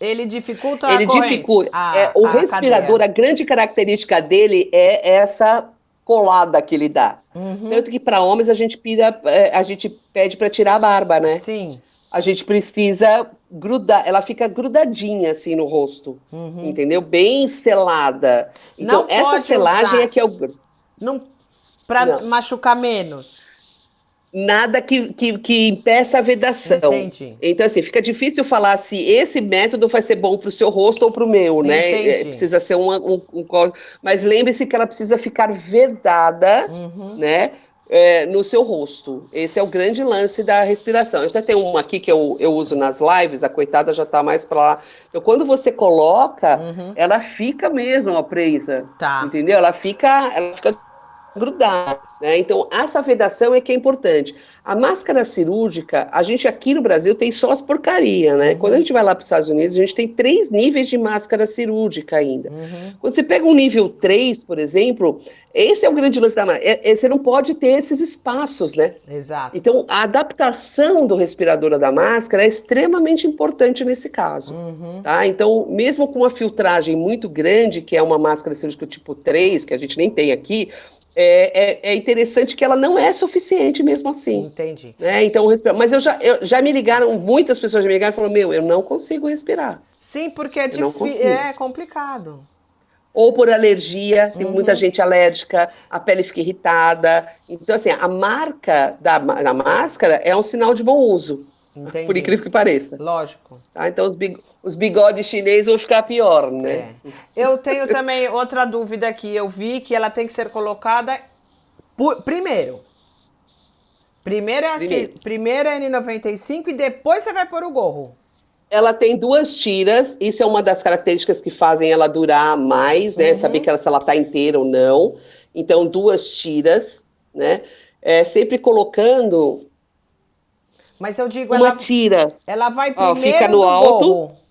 Ele dificulta ele a dificulta. a- é, o a respirador, a grande característica dele é essa colada que ele dá. Uhum. Tanto que para homens a gente, pira, é, a gente pede para tirar a barba, né? Sim. A gente precisa grudar, ela fica grudadinha assim no rosto, entendeu? Bem selada. Então, Uhum. Não essa selagem usar. é que é o. Não para machucar menos. Nada que, que, que impeça a vedação. Entendi. Então, assim, fica difícil falar se esse método vai ser bom para o seu rosto ou para o meu, né? Entendi. É, precisa ser um, um co- Mas lembre-se que ela precisa ficar vedada, Uhum. né? É, no seu rosto. Esse é o grande lance da respiração. Eu até tenho uma aqui que eu, eu uso nas lives, a coitada já tá mais para lá. Então, quando você coloca, ela fica mesmo ó, presa. Uhum. Tá. Entendeu? Ela fica, ela fica grudar, né? Então, essa vedação é que é importante. A máscara cirúrgica, a gente aqui no Brasil tem só as porcaria, né? Uhum. Quando a gente vai lá para os Estados Unidos, a gente tem três níveis de máscara cirúrgica ainda. Uhum. Quando você pega um nível 3, por exemplo, esse é o grande lance da máscara. É- é- você não pode ter esses espaços, né? Exato. Então, a adaptação do respirador da máscara é extremamente importante nesse caso. Uhum. Tá? Então, mesmo com uma filtragem muito grande, que é uma máscara cirúrgica tipo 3, que a gente nem tem aqui, é, é- é interessante que ela não é suficiente mesmo assim. Entendi. Né? Então, mas eu já, eu- já me ligaram, muitas pessoas já me ligaram e falaram: Meu, eu não consigo respirar. Sim, porque é difícil. É complicado. Ou por alergia, tem Uhum. muita gente alérgica, a pele fica irritada. Então, assim, a marca da, da máscara é um sinal de bom uso, Entendi. por incrível que pareça. Lógico. Tá? Então, os, big- os bigodes chineses vão ficar pior, né? É. Eu tenho também outra dúvida aqui. Eu vi que ela tem que ser colocada por- primeiro. Primeiro é, a, ci- Primeiro. primeiro é N95 e depois você vai pôr o gorro. Ela tem duas tiras, isso é uma das características que fazem ela durar mais, né? Uhum. Saber que ela, se ela tá inteira ou não. Então, duas tiras, né? É, sempre colocando Mas eu digo, uma ela, tira. ela vai Ó, primeiro fica no do alto. gorro.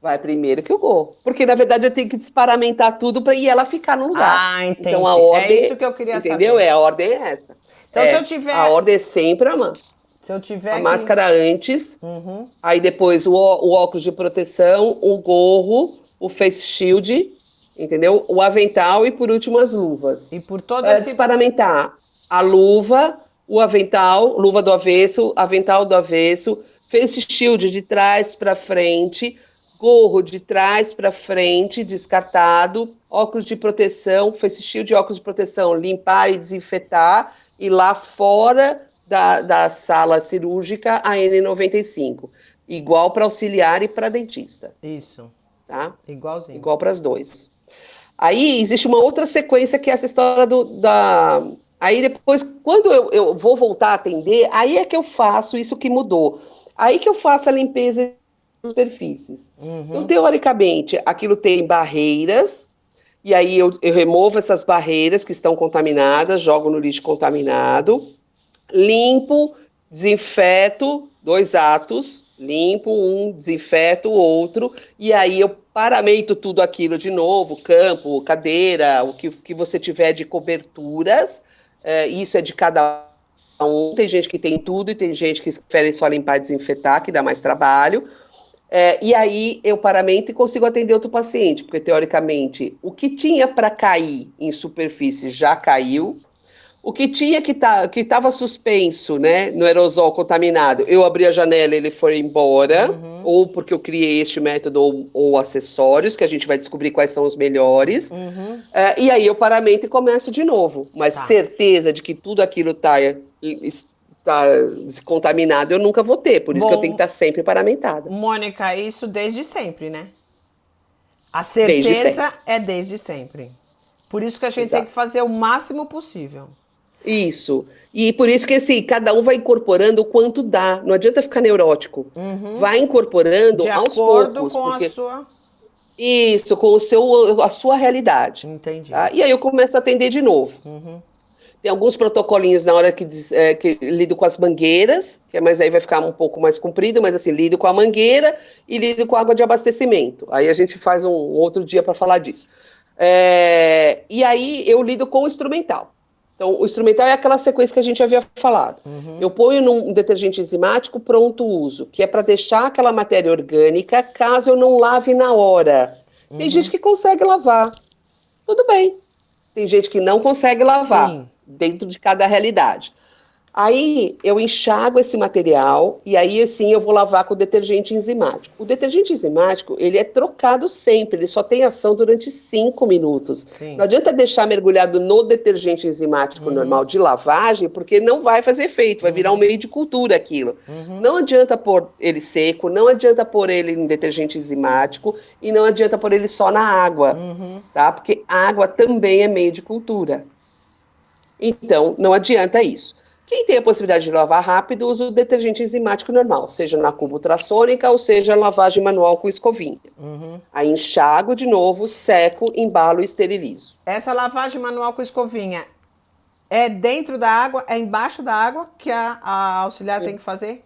Vai primeiro que o gorro. Porque, na verdade, eu tenho que desparamentar tudo para ir ela ficar no lugar. Ah, entendi. Então, a ordem. é isso que eu queria Entendeu? saber. É, a ordem é essa. Então, É, se eu tiver- A ordem é sempre a, ma- Se eu tiver a máscara antes, Uhum. aí depois o, o óculos de proteção, o gorro, o face shield, entendeu? O avental e, por último, as luvas. E por todo É, esse... desparamentar a luva, o avental, luva do avesso, avental do avesso, face shield de trás para frente, gorro de trás para frente, descartado, óculos de proteção, face shield e óculos de proteção, limpar e desinfetar, e lá fora da, da sala cirúrgica, a N95, igual para auxiliar e para dentista, Isso, tá? igualzinho. Igual para as dois. Aí existe uma outra sequência que é essa história do, da. Aí depois, quando eu, eu vou voltar a atender, aí é que eu faço isso que mudou. Aí que eu faço a limpeza superfícies. Então, teoricamente, aquilo tem barreiras, e aí eu, eu removo essas barreiras que estão contaminadas, jogo no lixo contaminado, limpo, desinfeto, dois atos, limpo um, desinfeto o outro, e aí eu paramento tudo aquilo de novo, campo, cadeira, o que, que você tiver de coberturas, é, isso é de cada um. Tem gente que tem tudo e tem gente que prefere só limpar e desinfetar, que dá mais trabalho. É, e aí eu paramento e consigo atender outro paciente, porque teoricamente o que tinha para cair em superfície já caiu, o que tinha que tá, que estava suspenso, né, no aerosol contaminado, eu abri a janela, ele foi embora, uhum. ou porque eu criei este método ou, ou, acessórios que a gente vai descobrir quais são os melhores. Uhum. É, e aí eu paramento e começo de novo, mas tá. certeza de que tudo aquilo está tá contaminado eu nunca vou ter, por isso Bom, que eu tenho que estar sempre paramentada. Mônica, isso desde sempre, né? A certeza desde é desde sempre. Por isso que a gente Exato. tem que fazer o máximo possível. Isso. E por isso que assim, cada um vai incorporando o quanto dá. Não adianta ficar neurótico. Uhum. Vai incorporando De aos acordo poucos. com porque... a sua. Isso, com o seu, a sua realidade. Entendi. Tá? E aí eu começo a atender de novo. Uhum. Tem alguns protocolinhos na hora que, é, que lido com as mangueiras, que é, mas aí vai ficar um pouco mais comprido, mas assim, lido com a mangueira e lido com a água de abastecimento. Aí a gente faz um, um outro dia para falar disso. É, e aí eu lido com o instrumental. Então, o instrumental é aquela sequência que a gente havia falado. Uhum. Eu ponho num detergente enzimático pronto uso, que é para deixar aquela matéria orgânica caso eu não lave na hora. Uhum. Tem gente que consegue lavar. Tudo bem. Tem gente que não consegue lavar, Sim. Dentro de cada realidade. Aí eu enxago esse material e aí assim eu vou lavar com detergente enzimático. O detergente enzimático ele é trocado sempre, ele só tem ação durante cinco minutos. Sim. Não adianta deixar mergulhado no detergente enzimático uhum. normal de lavagem, porque não vai fazer efeito, vai uhum. virar um meio de cultura aquilo. Uhum. Não adianta pôr ele seco, não adianta pôr ele em detergente enzimático e não adianta pôr ele só na água, uhum. tá? Porque água também é meio de cultura. Então não adianta isso. Quem tem a possibilidade de lavar rápido, usa o detergente enzimático normal, seja na cuba ultrassônica ou seja lavagem manual com escovinha. Uhum. Aí enxago de novo, seco, embalo e esterilizo. Essa lavagem manual com escovinha é dentro da água, é embaixo da água que a, a auxiliar tem que fazer?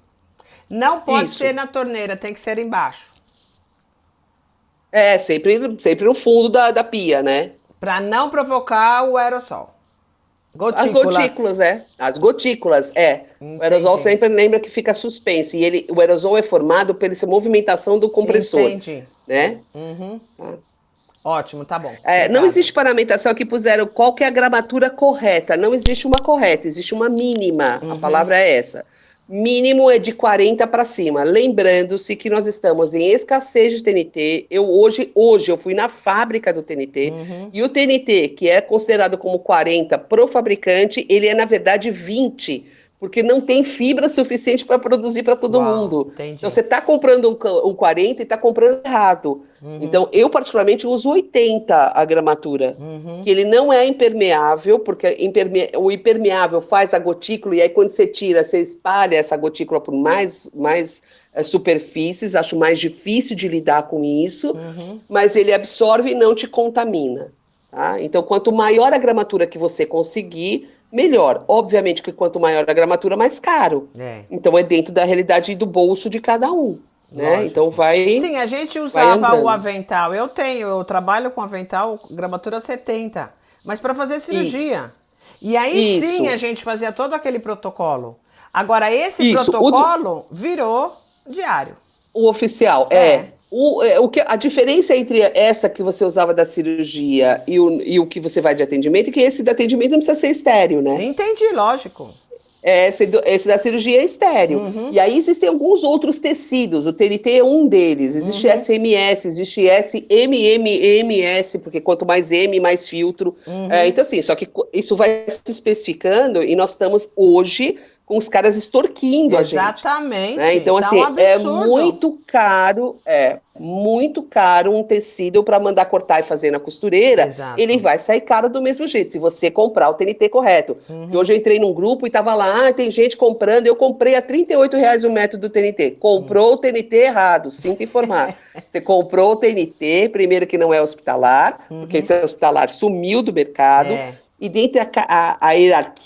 Não pode Isso. ser na torneira, tem que ser embaixo. É, sempre, sempre no fundo da, da pia, né? Para não provocar o aerossol. Gotículas. As gotículas, é. As gotículas, é. Entendi. O aerosol sempre lembra que fica suspenso. E ele, o aerosol é formado pela movimentação do compressor. Entendi. Né? Uhum. Ah. Ótimo, tá bom. É, não existe paramentação aqui puseram qual que é a gramatura correta. Não existe uma correta, existe uma mínima. Uhum. A palavra é essa mínimo é de 40 para cima. Lembrando-se que nós estamos em escassez de TNT. Eu hoje, hoje eu fui na fábrica do TNT uhum. e o TNT, que é considerado como 40 pro fabricante, ele é na verdade 20 porque não tem fibra suficiente para produzir para todo Uau, mundo. Entendi. Então você está comprando um, um 40 e está comprando errado. Uhum. Então eu particularmente uso 80 a gramatura, uhum. que ele não é impermeável, porque imperme o impermeável faz a gotícula e aí quando você tira, você espalha essa gotícula por mais, mais é, superfícies, acho mais difícil de lidar com isso, uhum. mas ele absorve e não te contamina. Tá? Então quanto maior a gramatura que você conseguir, melhor. Obviamente que quanto maior a gramatura, mais caro. É. Então é dentro da realidade do bolso de cada um. Né? Então vai. Sim, a gente usava o avental. Eu tenho, eu trabalho com avental, gramatura 70. Mas para fazer cirurgia. Isso. E aí Isso. sim a gente fazia todo aquele protocolo. Agora, esse Isso. protocolo o... virou diário. O oficial, é. é. O, é, o que, a diferença entre essa que você usava da cirurgia e o, e o que você vai de atendimento é que esse de atendimento não precisa ser estéreo, né? Entendi, lógico. É, esse, esse, da cirurgia é estéreo. Uhum. E aí existem alguns outros tecidos, o TNT é um deles. Existe uhum. SMS, existe SMMMS, porque quanto mais M, mais filtro. Uhum. É, então, assim, só que isso vai se especificando e nós estamos hoje com os caras extorquindo Exatamente. a gente. Exatamente. Né? Então, tá assim, um é muito caro, é muito caro um tecido para mandar cortar e fazer na costureira. Exato. Ele vai sair caro do mesmo jeito, se você comprar o TNT correto. Uhum. hoje eu entrei num grupo e tava lá, ah, tem gente comprando, eu comprei a 38 reais o método do TNT. Comprou uhum. o TNT errado, sinto informar. você comprou o TNT, primeiro que não é hospitalar, uhum. porque esse hospitalar sumiu do mercado. É. E dentro a, a, a hierarquia